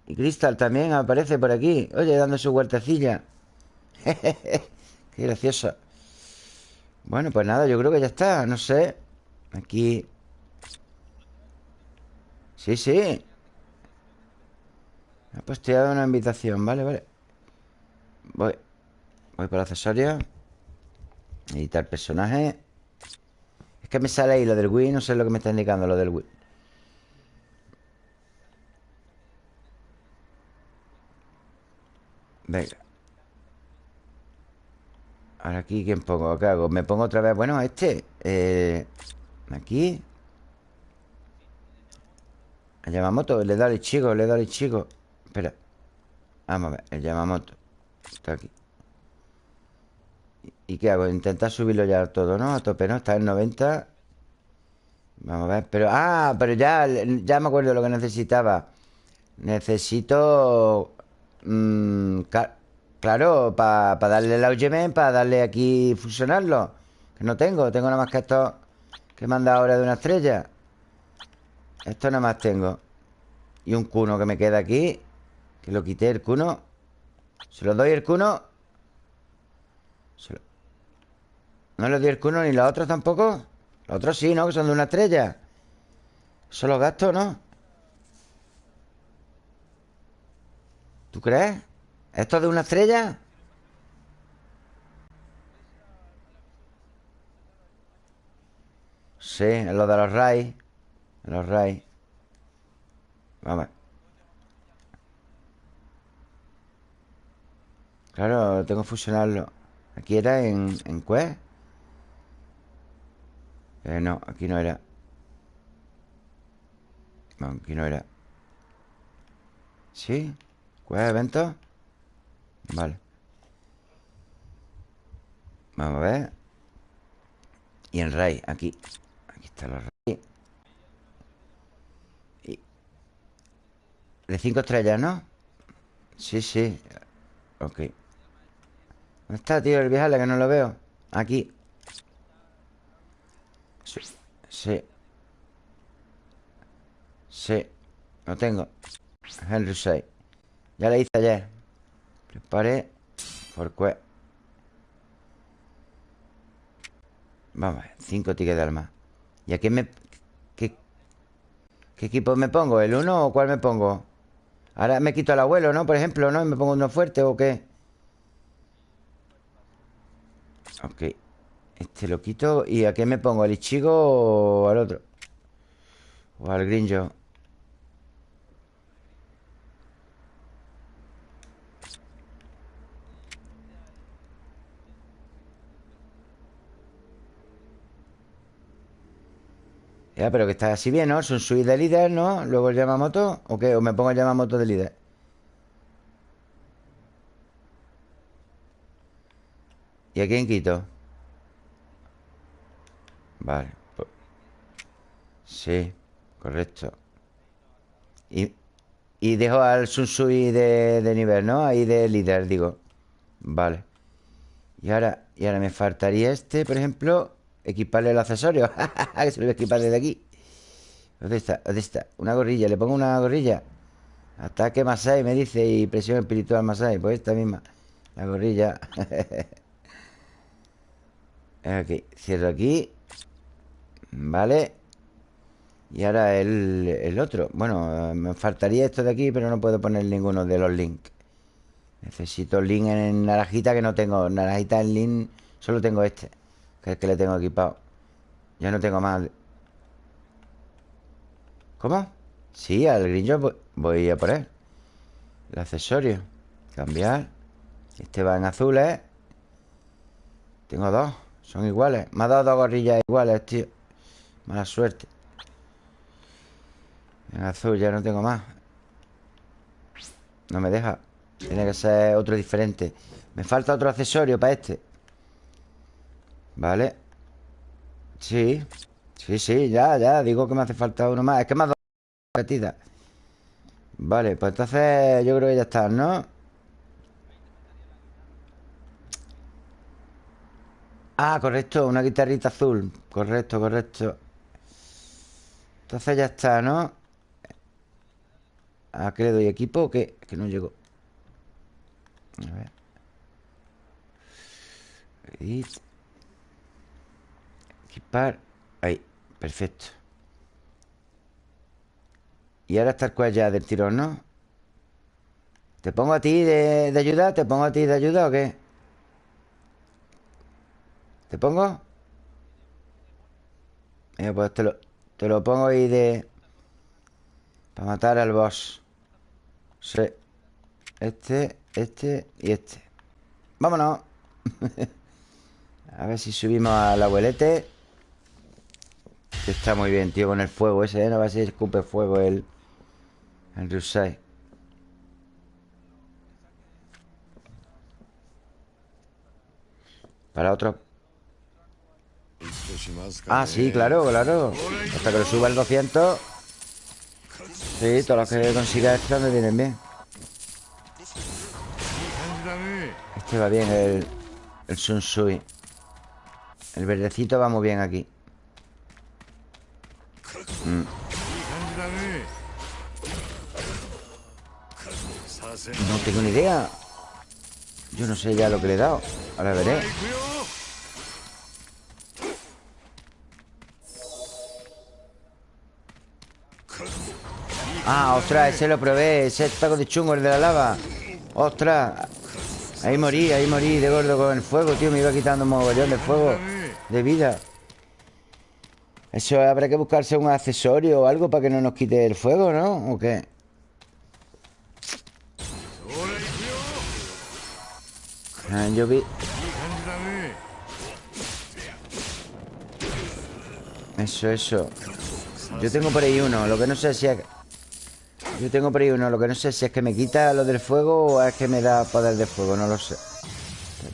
Speaker 1: Y Crystal también aparece por aquí. Oye, dando su huertecilla. Qué gracioso. Bueno, pues nada, yo creo que ya está. No sé. Aquí Sí, sí Me ha posteado una invitación Vale, vale. Voy Voy por accesorios Editar personaje. Es que me sale ahí lo del Wii No sé lo que me está indicando lo del Wii. Venga. Ahora aquí, ¿quién pongo? ¿Qué hago? Me pongo otra vez Bueno, este. Eh, Aquí. El Yamamoto, le da el chico, le da el chico Espera. Vamos a ver, el Yamamoto. Está aquí. ¿Y qué hago? Intentar subirlo ya todo, ¿no? A tope, ¿no? Está en 90 Vamos a ver, pero... Ah, pero ya, ya me acuerdo lo que necesitaba. Necesito... Mmm, claro, para darle el Augemen Para darle aquí fusionarlo Que no tengo, tengo nada más que esto Que manda ahora de una estrella. Esto nada más tengo. Y un cuno que me queda aquí Que lo quité el cuno Se lo doy el cuno ¿No le dio el cuno ni los otros tampoco? Los otros sí, ¿no? Que son de una estrella Son los gastos, ¿no? ¿Tú crees? ¿Esto es de una estrella? Sí, es lo de los RAI Los RAI Vamos Claro, tengo que fusionarlo Aquí era en, en Quest eh, no, aquí no era. No, aquí no era. ¿Sí? ¿Quest evento? Vale. Vamos a ver. Y en Ray, aquí. Aquí está los Ray. De cinco estrellas, ¿no? Sí, sí. Ok ¿Dónde está, tío, el viajale que no lo veo? Aquí Sí Sí Lo tengo Henry 6 Ya le hice ayer Prepare Por qué Vamos a ver Cinco tickets de alma ¿Y aquí me... ¿Qué, ¿Qué equipo me pongo? ¿El uno o cuál me pongo? Ahora me quito al abuelo, ¿no? Por ejemplo, ¿no? ¿Y me pongo uno fuerte o qué? Ok Este lo quito ¿Y a qué me pongo? ¿Al Ichigo o al otro? O al Grinjo Ya, pero que está así bien, ¿no? Son suites de líder, ¿no? Luego el Yamamoto ¿O qué? ¿O me pongo el Yamamoto de líder? ¿Y a quién quito? Vale Sí, correcto Y, y dejo al Sunsui de, de nivel, ¿no? Ahí de líder, digo Vale Y ahora, y ahora me faltaría este, por ejemplo Equiparle el accesorio Que se lo voy a equipar desde aquí ¿Dónde está? ¿Dónde está? Una gorrilla, le pongo una gorrilla Ataque Masai, me dice Y presión espiritual Masai Pues esta misma La gorrilla Aquí, cierro aquí. Vale. Y ahora el, el otro. Bueno, me faltaría esto de aquí Pero no puedo poner ninguno de los links Necesito link en naranjita Que no tengo. Naranjita en link Solo tengo este que es que le tengo equipado. Ya no tengo más. ¿Cómo? Sí, al grillo voy a poner El accesorio Cambiar. Este va en azules Tengo dos Son iguales. Me ha dado dos gorrillas iguales, tío. Mala suerte. En azul ya no tengo más. No me deja. Tiene que ser otro diferente. Me falta otro accesorio para este. Vale. Sí. Sí, sí, ya, ya. Digo que me hace falta uno más. Es que me ha dado repetida Vale, pues entonces yo creo que ya está, ¿no? Ah, correcto, una guitarrita azul Correcto, correcto Entonces ya está, ¿no? ¿A qué le doy equipo o qué? Que no llegó A ver Equipar Ahí, perfecto Y ahora está el cual ya del tirón, ¿no? ¿Te pongo a ti de, ayuda? ¿Te pongo a ti de ayuda o qué? ¿Te pongo? Mira, pues te lo, te lo pongo ahí de... Para matar al boss Sí Este, este y este Vámonos A ver si subimos al abuelete Está muy bien, tío, con el fuego ese, ¿eh? No va a ser escupe fuego el... El Rusai. Para otro... Ah, sí, claro, claro. Hasta que lo suba el 200 Sí, todos los que consiga extra me vienen bien. Este va bien, el... El Sunsui El verdecito va muy bien aquí. Mm. No tengo ni idea. Yo no sé ya lo que le he dado. Ahora veré Ah, ostras, ese lo probé Ese taco de chungo, el de la lava Ostras Ahí morí, ahí morí de gordo con el fuego, tío Me iba quitando un mogollón de fuego De vida Eso habrá que buscarse un accesorio o algo Para que no nos quite el fuego, ¿no? ¿O qué? Ah, yo vi... Eso, eso Yo tengo por ahí uno Lo que no sé si es... Yo tengo por ahí uno Lo que no sé si es que me quita lo del fuego O es que me da poder de fuego No lo sé.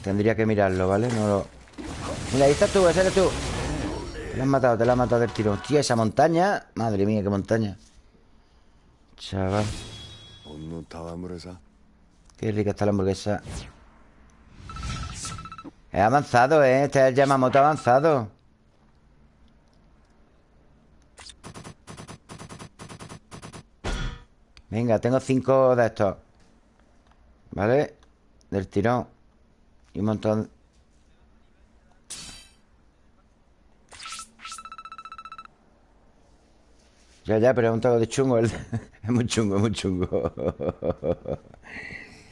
Speaker 1: Tendría que mirarlo, ¿vale? No lo... Mira, ahí estás tú, ese eres tú. Te la has matado, te la has matado del tiro. Hostia, esa montaña. Madre mía, qué montaña. Chaval. Qué rica está la hamburguesa. Es avanzado, ¿eh? Este es el Yamamoto avanzado Venga, tengo cinco de estos. ¿Vale? Del tirón. Y un montón. Ya, ya, pero es un taco de chungo Es muy chungo, muy chungo.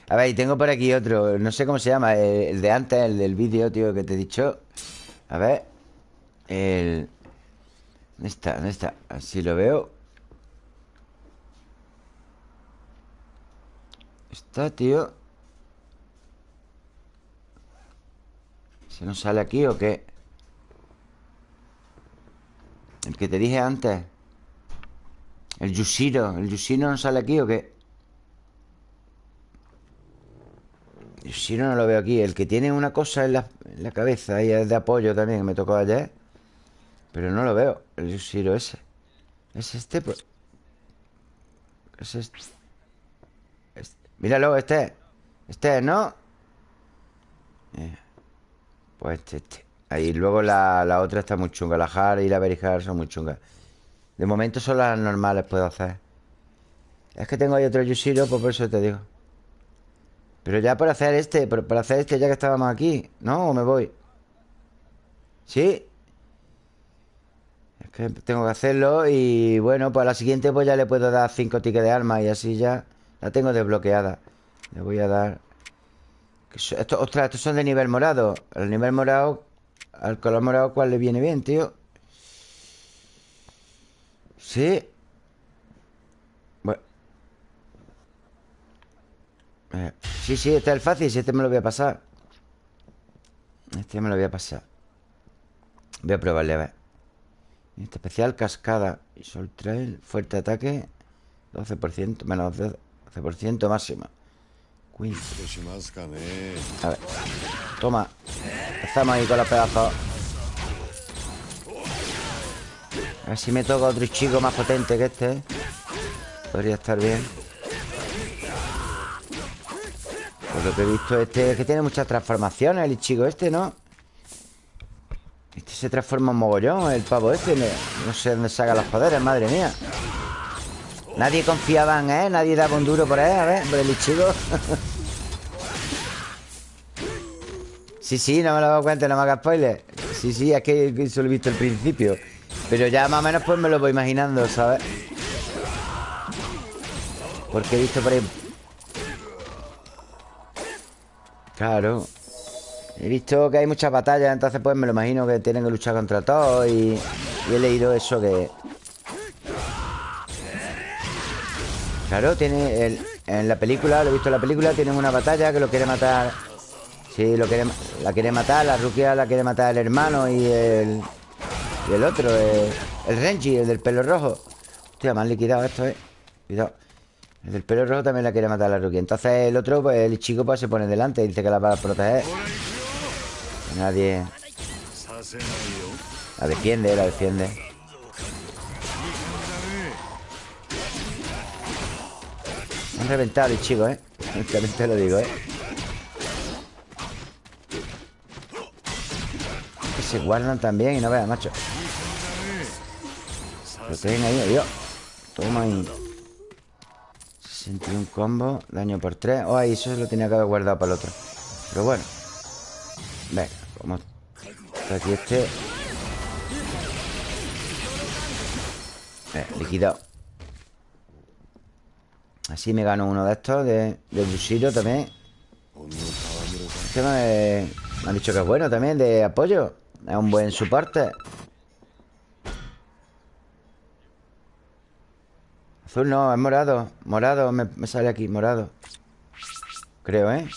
Speaker 1: A ver, y tengo por aquí otro. No sé cómo se llama El de antes, el del vídeo, tío, que te he dicho. A ver. El... ¿Dónde está? ¿Dónde está? Así lo veo Está, tío ¿Se nos sale aquí o qué? El que te dije antes El Yushiro ¿El Yushiro no sale aquí o qué? Yushiro no lo veo aquí El que tiene una cosa en la, cabeza Y es de apoyo también, que me tocó ayer Pero no lo veo El Yushiro ese ¿Es este? Pues? ¿Es este? Míralo, este Este, ¿no? Eh, pues este, este Ahí, luego la, la, otra está muy chunga La Har y la Berijar son muy chungas De momento son las normales puedo hacer Es que tengo ahí otro Yushiro Pues por eso te digo Pero ya por hacer este Para hacer este ya que estábamos aquí ¿No? ¿O me voy? ¿Sí? Es que tengo que hacerlo Y bueno, pues a la siguiente Pues ya le puedo dar cinco tickets de arma Y así ya la tengo desbloqueada. Le voy a dar... Esto, ostras, estos son de nivel morado. El nivel morado Al color morado, ¿cuál le viene bien, tío? Sí. Bueno. Eh, Sí, sí, este es el fácil Este me lo voy a pasar. Este me lo voy a pasar. Voy a probarle, a ver. Este especial, cascada Y sol trail, fuerte ataque 12%, menos 12% máximo Queen. A ver. Toma. Empezamos ahí con los pedazos. A ver si me toca otro chico más potente que este. Podría estar bien. Por lo que he visto este Es que tiene muchas transformaciones El chico este, ¿no? Este se transforma en mogollón El pavo este. No sé dónde saca los poderes, madre mía Nadie confiaba en él, nadie daba un duro por él, a ver, por el chico. sí, sí, no me lo he dado cuenta, no me hagas spoiler. Sí, sí, es que eso lo he visto al principio. Pero ya más o menos pues me lo voy imaginando, ¿sabes? Porque he visto por ahí... Claro. He visto que hay muchas batallas, entonces pues me lo imagino que tienen que luchar contra todos y he leído eso que Claro, tiene en la película, lo he visto en la película, tienen una batalla que lo quiere matar. Sí, lo quiere, la quiere matar, la Rukia la quiere matar el hermano y el. Y el otro, el, Renji, el del pelo rojo. Hostia, me han liquidado esto, eh. Cuidado. El del pelo rojo también la quiere matar la Rukia. Entonces el otro, pues el chico, pues se pone delante y dice que la va a proteger. Nadie. La defiende, la defiende. Han reventado el chico, ¿eh? También te lo digo, ¿eh? Que se guardan también y no veas, macho. Lo tienen ahí, adiós. Toma ahí. 61 combo, daño por 3. Oh, ahí eso se lo tenía que haber guardado para el otro. Pero bueno. Venga, como está aquí este. Eh, liquidado. Así me gano uno de estos De, de también. Este me, me han dicho que es bueno también De apoyo. Es un buen soporte. Azul no, es morado Morado me, me sale aquí, morado. Creo, ¿eh?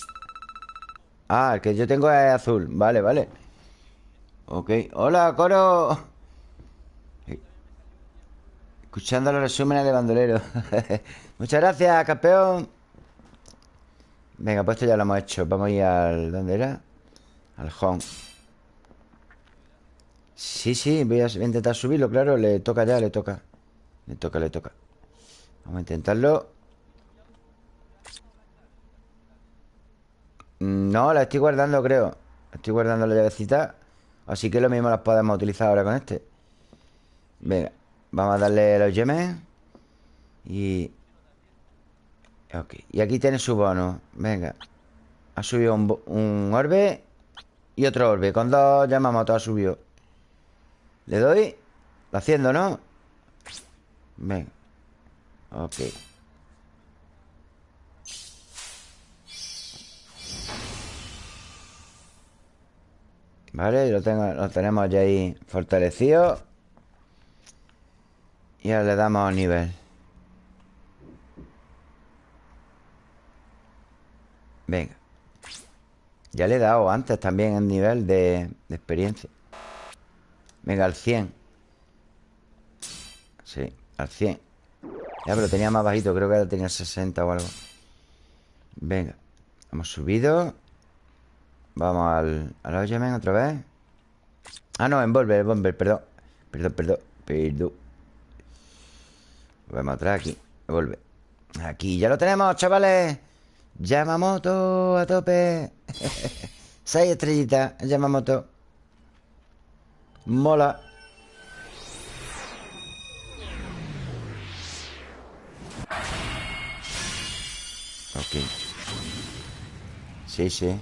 Speaker 1: Ah, el que yo tengo es azul. Vale, vale. Ok. Hola, coro. Escuchando los resúmenes de bandolero Muchas gracias, campeón. Venga, pues esto ya lo hemos hecho. Vamos a ir al... ¿Dónde era? Al home. Sí, sí, voy a intentar subirlo, claro. Le toca ya, le toca. Le toca, le toca. Vamos a intentarlo. No, la estoy guardando, creo. Estoy guardando la llavecita. Así que lo mismo las podemos utilizar ahora con este. Venga Vamos a darle los gemes Y... Ok. Y aquí tiene su bono. Venga. Ha subido un, un orbe Y otro orbe. Con dos Yamamoto ha subido. Le doy. Lo haciendo, ¿no? Venga. Ok. Vale, lo, tengo, lo tenemos ya ahí fortalecido. Y ahora le damos nivel Venga. Ya le he dado antes también el nivel de, experiencia. Venga, al 100 Sí, al 100 Ya, pero tenía más bajito Creo que ahora tenía 60 o algo. Venga Hemos subido. Vamos al, al Oyemen otra vez. Ah, no, envolver, envolver, perdón. Perdón, perdón, perdón. Vamos atrás aquí Envolver Aquí ya lo tenemos, chavales Yamamoto a tope. Seis estrellitas Yamamoto. Mola. Ok. Sí, sí.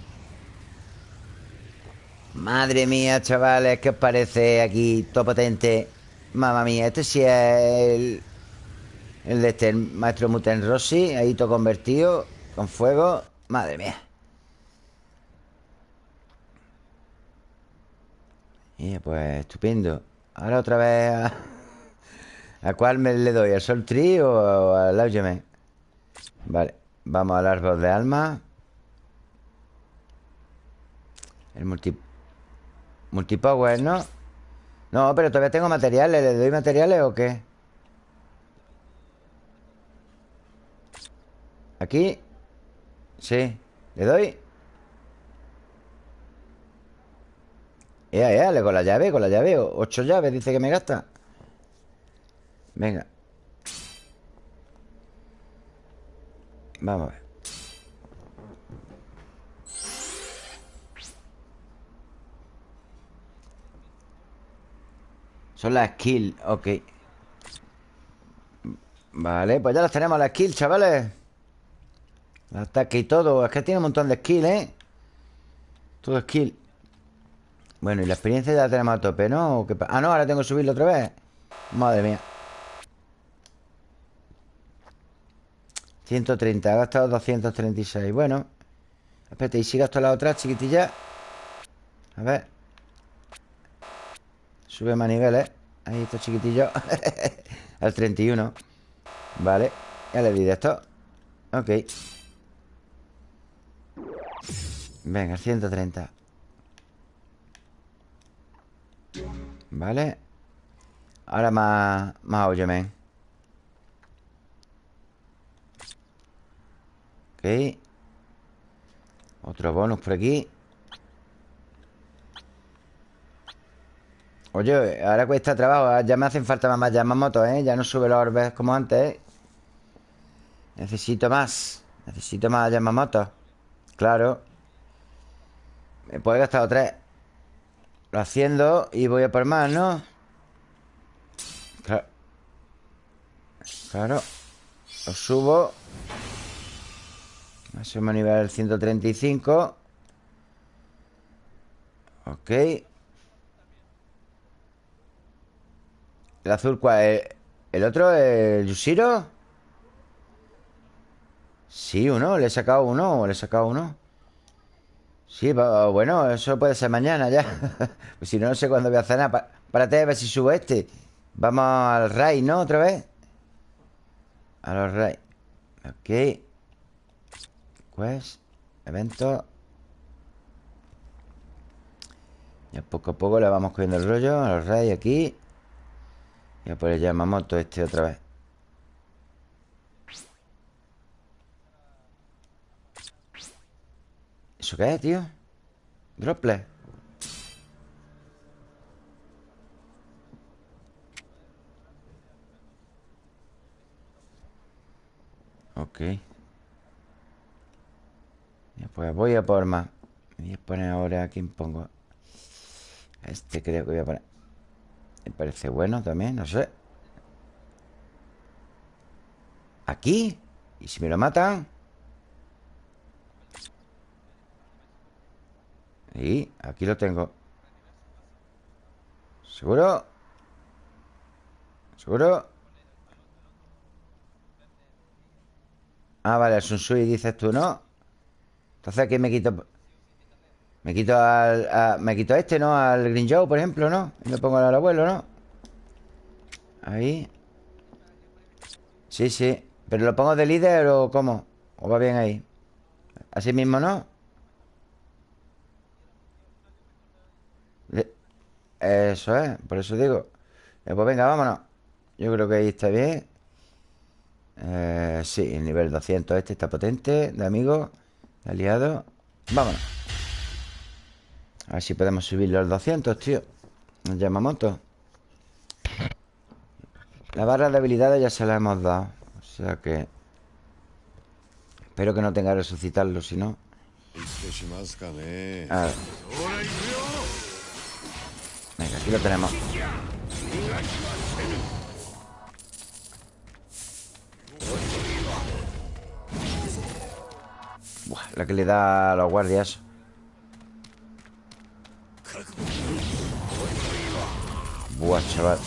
Speaker 1: Madre mía, chavales, ¿qué os parece aquí? Todo potente Mamma mía, este sí es el... El de este, maestro Muten Rossi Ahí todo convertido Con fuego Madre mía Y pues estupendo Ahora otra vez a... ¿A cuál me le doy? ¿Al Sol Tree o al Augement? Vale Vamos al árbol de alma El multi... Multipower, ¿no? No, pero todavía tengo materiales ¿Le doy materiales o qué? Aquí Sí ¿Le doy? Ya, ya, con la llave, con la llave. Ocho llaves, dice que me gasta. Venga. Vamos a ver. Son las skills, ok. Vale, pues ya las tenemos las skills, chavales Ataque y todo. Es que tiene un montón de skills, ¿eh? Todo skill. Bueno, y la experiencia ya la tenemos a tope, ¿no? Ah, no, ahora tengo que subirlo otra vez. Madre mía. 130, ha gastado 236 Bueno. Espérate, ¿y si gasto la otra chiquitilla? A ver. Sube más niveles Ahí está chiquitillo Al 31 Vale. Ya le di de esto. Ok Venga, 130 Vale. Ahora más Más óyeme Ok. Otro bonus por aquí. Oye, ahora cuesta trabajo. Ya me hacen falta más motos, ¿eh? Ya no sube los orbes como antes, ¿eh? Necesito más. Necesito más motos Claro Me puedo gastar tres Lo haciendo y voy a por más, ¿no? Claro Claro Lo subo Máximo nivel 135 Ok ¿El azul cuál es? ¿El otro? ¿El Yushiro? Sí, uno, le he sacado uno, le he sacado uno. Sí, bueno, eso puede ser mañana ya. pues si no, no sé cuándo voy a cenar. Párate a ver si subo este. Vamos al raid, ¿no? Otra vez. A los raid. Ok. Pues, evento. Ya poco a poco le vamos cogiendo el rollo a los raid aquí. Y pues le llamamos todo este otra vez. ¿Eso qué es, tío? Droplet Ok Pues voy a por más Voy a poner ahora a quién pongo Este creo que voy a poner Me parece bueno también, no sé ¿Aquí? ¿Y si me lo matan? Y aquí lo tengo ¿Seguro? ¿Seguro? Ah, vale, el Sunsui dices tú, ¿no? Entonces aquí me quito Me quito al Me quito a este, ¿no? Al Green Joe, por ejemplo, ¿no? Y me pongo al abuelo, ¿no? Ahí Sí, sí ¿Pero lo pongo de líder o cómo? ¿O va bien ahí? Así mismo, ¿no? Eso es, por eso digo. Eh, Pues venga, vámonos. Yo creo que ahí está bien. Eh, Sí, el nivel 200 este está potente De amigos, de aliados Vámonos. A ver si podemos subir los 200, tío. Nos llama moto. La barra de habilidades ya se la hemos dado O sea que Espero que no tenga que resucitarlo, si no. A ver. Venga, aquí lo tenemos. Buah, la que le da a los guardias. Buah, chaval.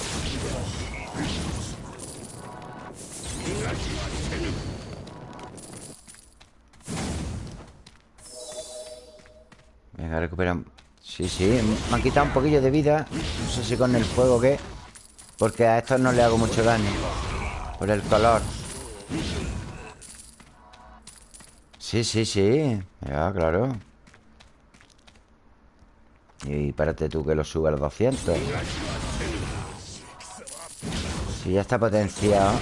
Speaker 1: Venga, recuperamos Sí, sí, me han quitado un poquillo de vida No sé si con el fuego qué Porque a estos no le hago mucho daño Por el color. Sí, sí, sí Ya, claro. Y párate tú que lo suba a los 200 Si ya está potenciado.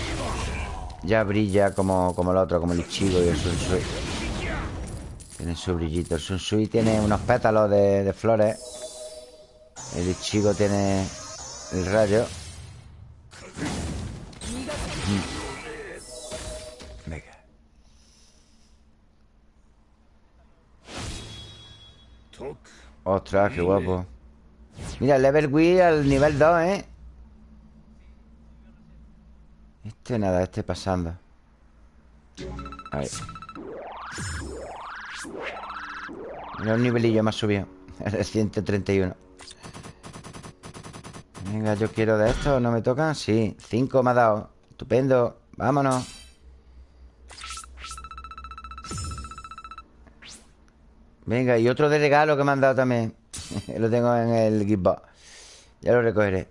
Speaker 1: Ya brilla como, como el otro Como el Ichigo y el Sunsui tiene su brillito. El Sunsui tiene unos pétalos de, flores. El Ichigo tiene el rayo. Mm. Venga. Ostras, qué guapo. Mira, level Wii al nivel 2, ¿eh? Este nada, este pasando. Ahí. Mira un nivelillo más subido. El 131. Venga, yo quiero de esto. ¿No me tocan? Sí. 5 me ha dado. Estupendo. Vámonos. Venga, y otro de regalo que me han dado también. lo tengo en el Gitbox. Ya lo recogeré.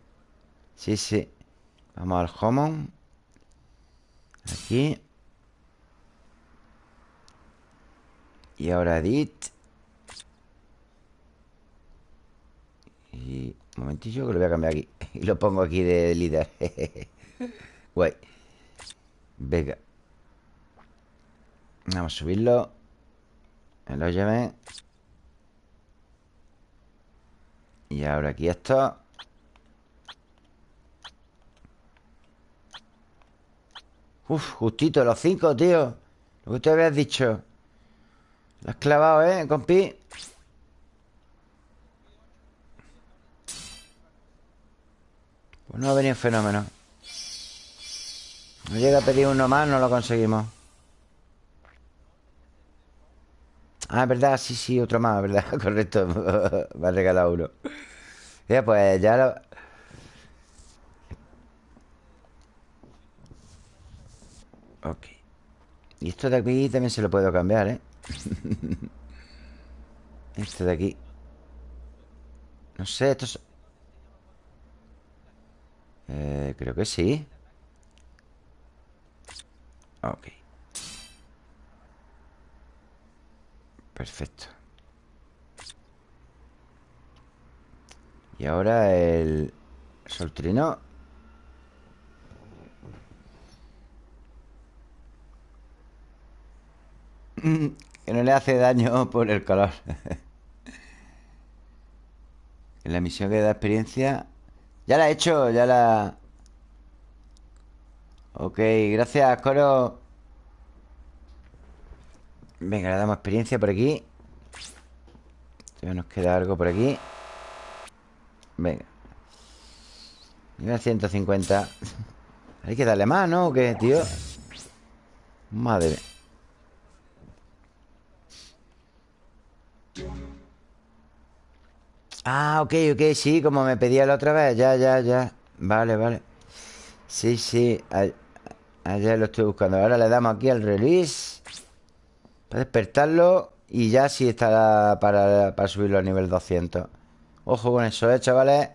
Speaker 1: Sí, sí. Vamos al Homon. Aquí. Y ahora edit. Y un momentillo que lo voy a cambiar aquí. Y lo pongo aquí de líder. Guay. Venga. Vamos a subirlo. Lo lleve. Y ahora aquí esto. Uf, justito, los cinco, tío. Lo que tú habías dicho. Lo has clavado, ¿eh, compi? Pues no ha venido fenómeno No llega a pedir uno más, no lo conseguimos Ah, es verdad, sí, sí, otro más, ¿verdad? Correcto, me ha regalado uno Ya, pues ya lo... Ok Y esto de aquí también se lo puedo cambiar, ¿eh? esto de aquí. No sé, esto es... Eh, creo que sí. Ok. Perfecto. Y ahora el soltrino Que no le hace daño por el color la misión que da experiencia Ya la he hecho, ya la... Ok, gracias, Coro. Venga, le damos experiencia por aquí. Todavía nos queda algo por aquí. Venga. Nivel 150 Hay que darle más, ¿no? ¿O qué, tío? Madre Ah, ok, ok, sí, como me pedía la otra vez Ya, ya, ya. Vale, vale. Sí, sí Ayer lo estoy buscando. Ahora le damos aquí al release Para despertarlo Y ya sí estará para, para subirlo a nivel 200 Ojo con eso, ¿eh, chavales?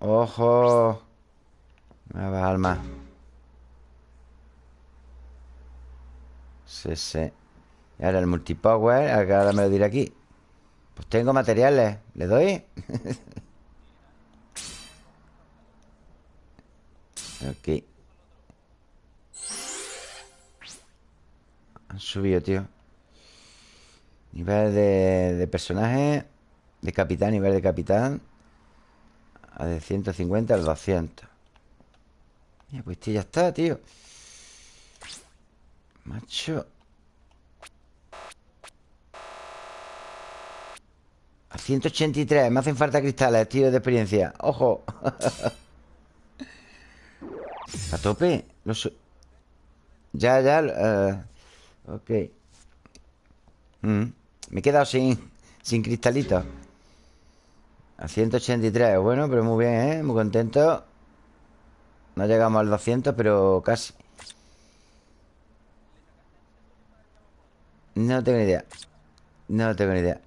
Speaker 1: Ojo. Me va Sí, sí. Y ahora el multipower Ahora me lo diré aquí Pues tengo materiales ¿Le doy? ok. Han subido, tío. Nivel de, personaje De capitán, nivel de capitán A de 150 al 200 Mira, pues este ya está, tío. Macho A 183 Me hacen falta cristales, tío, de experiencia ¡Ojo! A tope Ya, ya uh, Ok mm. Me he quedado sin, sin cristalitos A 183 Bueno, pero muy bien, ¿eh? Muy contento No llegamos al 200, pero casi No tengo ni idea No tengo ni idea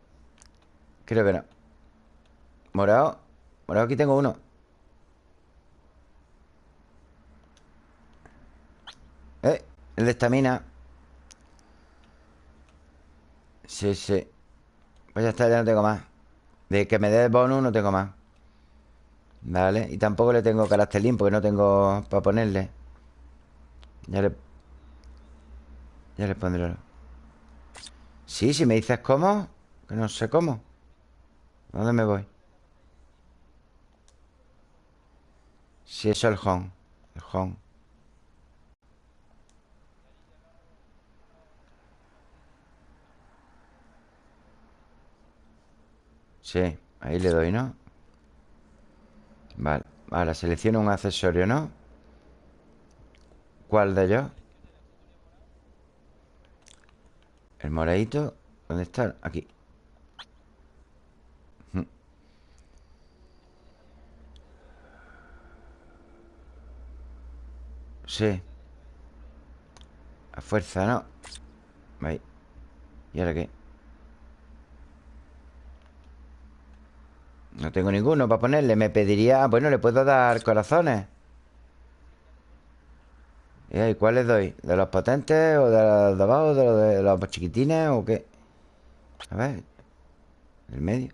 Speaker 1: Creo que no. Morado Morado aquí tengo uno. Eh, el de estamina Sí, sí. Pues ya está, ya no tengo más. De que me dé el bonus no tengo más. Vale, y tampoco le tengo caractelín Porque no tengo para ponerle. Ya le... Ya le pondré. Sí, si me dices cómo Que no sé cómo ¿Dónde me voy? Sí, eso es el home El home Sí, ahí le doy, ¿no? Vale, ahora selecciono un accesorio, ¿no? ¿Cuál de ellos? El moradito ¿Dónde está? Aquí Sí A fuerza, ¿no? Ahí ¿Y ahora qué? No tengo ninguno para ponerle Me pediría... Bueno, le puedo dar corazones ¿Y cuál les doy? ¿De los potentes o de los de abajo? ¿De los, de los chiquitines o qué? A ver El medio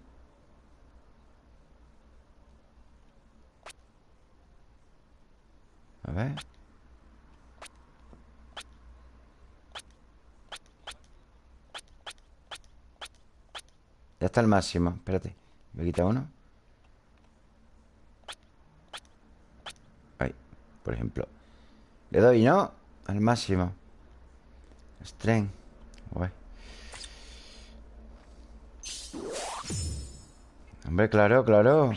Speaker 1: A ver Ya está el máximo Espérate. Me quita uno. Por ejemplo. Le doy, ¿no? Al máximo. Strength Hombre, claro, claro.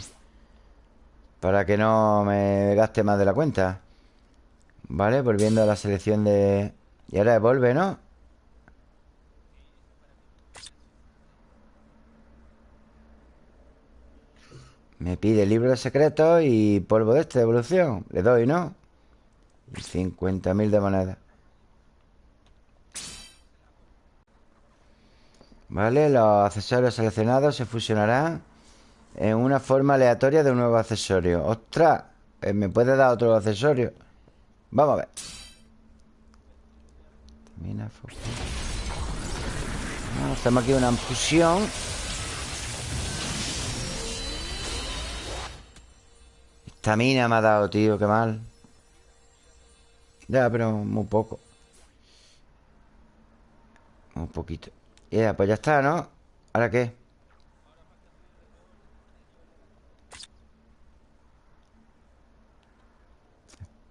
Speaker 1: Para que no me gaste más de la cuenta. Vale, volviendo a la selección de... Y ahora devuelve, ¿no? Me pide libro de secretos y polvo de este de evolución Le doy, ¿no? Y 50.000 de moneda Vale, los accesorios seleccionados se fusionarán en una forma aleatoria de un nuevo accesorio. ¡Ostras! Eh, ¿Me puede dar otro accesorio? Vamos a ver. Hacemos aquí una fusión. Esta mina me ha dado, tío, qué mal. Ya, pero muy poco. Un poquito. Ya, pues ya está, ¿no? ¿Ahora qué?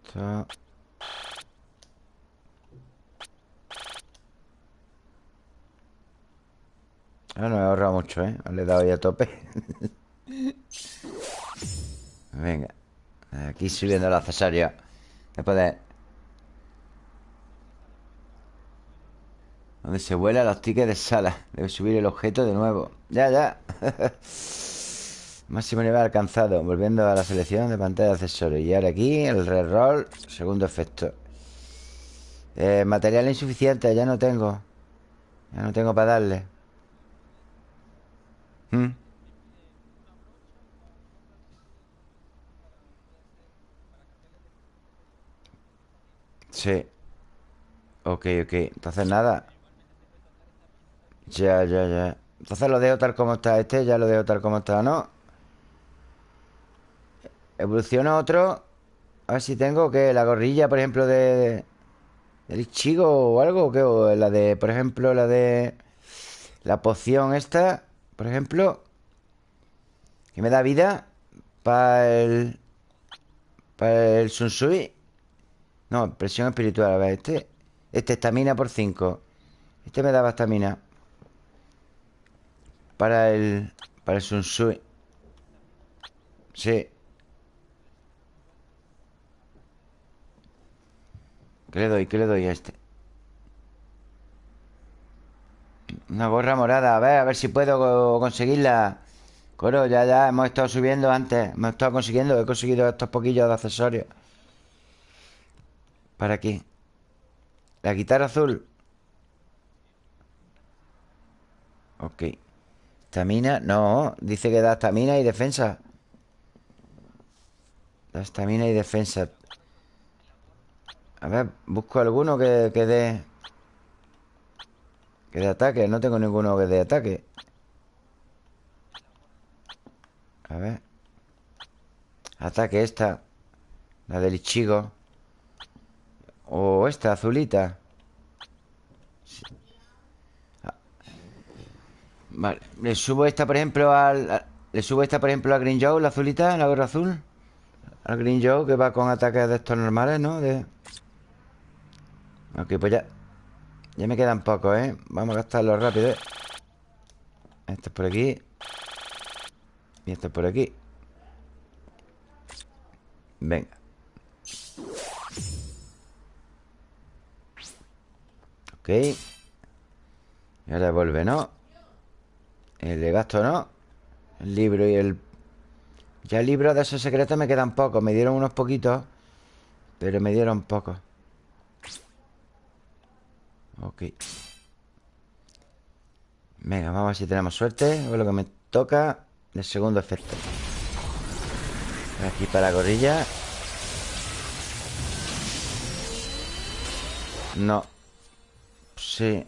Speaker 1: Esto... Ah, no he ahorrado mucho, ¿eh? Le he dado ya a tope Venga Aquí subiendo el accesorio Después de Donde se vuela los tickets de sala. Debe subir el objeto de nuevo. Ya, ya. Máximo nivel alcanzado. Volviendo a la selección de pantalla de accesorios. Y ahora aquí el reroll Segundo efecto. Eh, Material insuficiente, ya no tengo. Ya no tengo para darle. ¿Mm? Sí. Ok, ok. Entonces nada. Ya, ya, ya. Entonces lo dejo tal como está este Ya lo dejo tal como está, ¿no? Evoluciona otro. A ver si tengo que La gorrilla, por ejemplo, de... Del chico o algo ¿qué? O la de, por ejemplo, la de... La poción esta Por ejemplo Que me da vida Para el... Para el Sunsui No, presión espiritual A ver, este Este estamina por 5 Este me daba estamina. Para el... Para el Sunsui Sí. ¿Qué le doy? ¿Qué le doy a este? Una gorra morada. A ver, a ver si puedo conseguirla. Coro, ya, ya Hemos estado subiendo antes. Hemos estado consiguiendo He conseguido estos poquillos de accesorios Para aquí La guitarra azul Ok. Estamina, no. Dice que da estamina y defensa. Da estamina y defensa. A ver, busco alguno que, que dé Que dé ataque. No tengo ninguno que dé ataque. A ver. Ataque esta. La del Ichigo O esta azulita. Vale, le subo esta, por ejemplo, al... le subo esta, por ejemplo, a Green Joe, la azulita, la gorra azul Al Green Joe, que va con ataques de estos normales, ¿no? De... Ok, pues ya Ya me quedan pocos, ¿eh? Vamos a gastarlo rápido, ¿eh? Esto es por aquí. Y esto es por aquí. Venga Ok. Y ahora vuelve, ¿no? El de gasto, ¿no? El libro y el... Ya libro de esos secretos me quedan pocos. Me dieron unos poquitos Pero me dieron pocos. Ok. Venga, vamos a ver si tenemos suerte. O lo que me toca El segundo efecto. Aquí para la gorilla. No Sí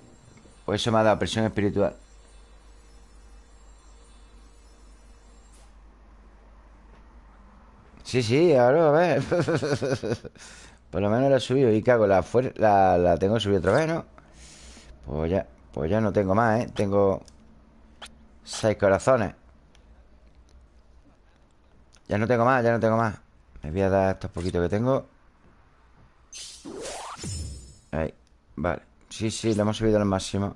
Speaker 1: Pues eso me ha dado presión espiritual. Sí, sí, ahora a ver. Por lo menos la he subido. Y cago, la, la, la tengo subida otra vez, ¿no? Pues ya, pues ya no tengo más, ¿eh? Tengo Seis corazones. Ya no tengo más, ya no tengo más. Me voy a dar estos poquitos que tengo. Ahí, vale Sí, sí, lo hemos subido al máximo.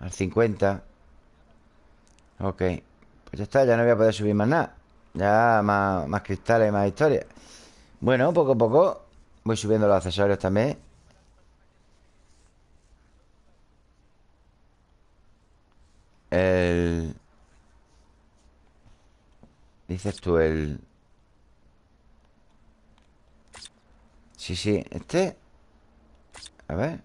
Speaker 1: Al 50 Ok. Pues ya está, ya no voy a poder subir más nada. Ya más, más cristales, más historias Bueno, poco a poco Voy subiendo los accesorios también. El... Dices tú el... Sí, sí, este A ver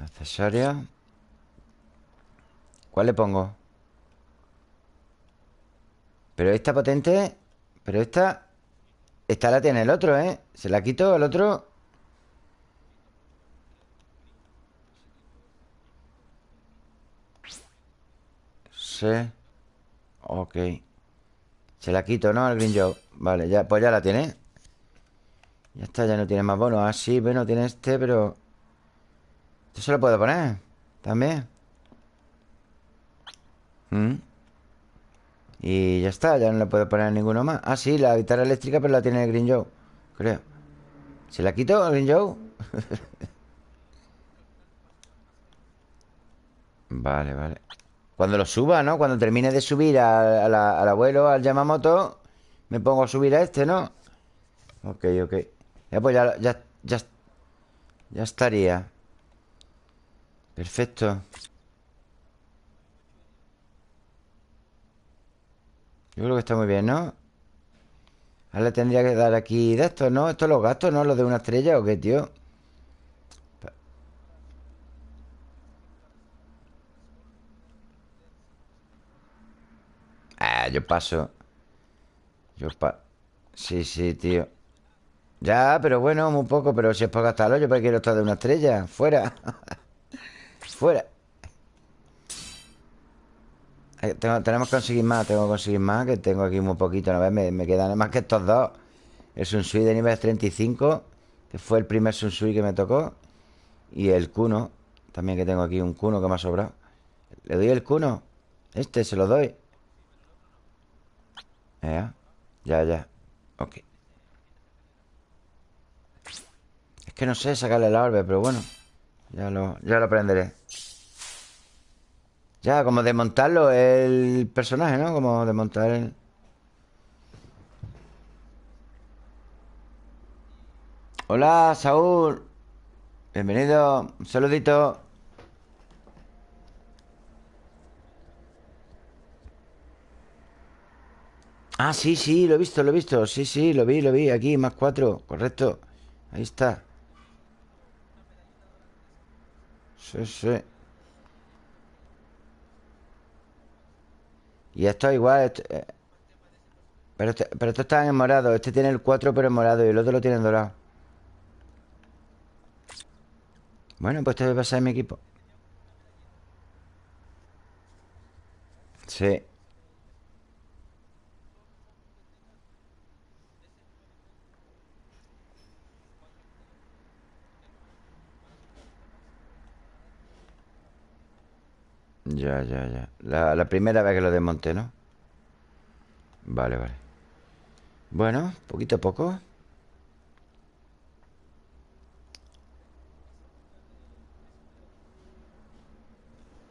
Speaker 1: Accesorios ¿Cuál le pongo? Pero esta potente Pero esta Esta la tiene el otro, ¿eh? Se la quito el otro Sí Ok. Se la quito, ¿no? El Green Joe. Vale, ya, pues ya la tiene. Ya está, ya no tiene más bonos Ah, sí, bueno, tiene este, pero Esto se lo puedo poner También ¿Mm? Y ya está, ya no le puedo poner ninguno más. Ah, sí, la guitarra eléctrica Pero la tiene el Green Joe, creo. ¿Se la quito el Green Joe? vale, vale Cuando lo suba, ¿no? Cuando termine de subir al, abuelo, al Yamamoto Me pongo a subir a este, ¿no? Ok, ok Ya, pues ya, ya, ya, ya estaría Perfecto Yo creo que está muy bien, ¿no? Ahora le tendría que dar aquí de esto, ¿no? Estos los gastos, ¿no? Los de una estrella o qué, tío Yo paso. Yo paso Sí, sí, tío. Ya, pero bueno, muy poco Pero si es para gastarlo, yo para quiero estar de una estrella Fuera. Fuera. Eh, tenemos que conseguir más, tengo que conseguir más Que tengo aquí muy poquito, ¿no ves? Me, me quedan más que estos dos. El Sunsui de nivel 35 Que fue el primer Sunsui que me tocó Y el Kuno También que tengo aquí un Kuno que me ha sobrado. ¿Le doy el Kuno? Este se lo doy Ya, ya, ya Ok. Es que no sé sacarle la orbe, pero bueno. Ya lo, ya lo aprenderé. Ya, como desmontarlo el personaje, ¿no? Como desmontar el... Hola, Saúl. Bienvenido. Un saludito Ah, sí, sí, lo he visto, lo he visto. Sí, sí, lo vi, lo vi. Aquí, más cuatro, correcto. Ahí está. Sí, sí. Y esto igual eh, pero, este, pero estos están en morado. Este tiene el 4 pero en morado Y el otro lo tiene en dorado. Bueno, pues este va a ser mi equipo. Sí Ya, ya, ya. La, primera vez que lo desmonté, ¿no? Vale, vale. Bueno, poquito a poco.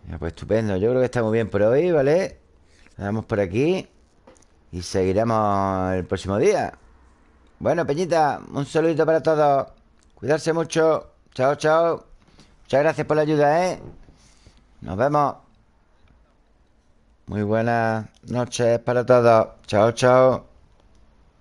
Speaker 1: Ya, pues estupendo. Yo creo que está muy bien por hoy, ¿vale? Vamos por aquí Y seguiremos el próximo día. Bueno, Peñita, un saludito para todos. Cuidarse mucho. Chao, chao. Muchas gracias por la ayuda, ¿eh? Nos vemos muy buenas noches para todos. Chao, chao.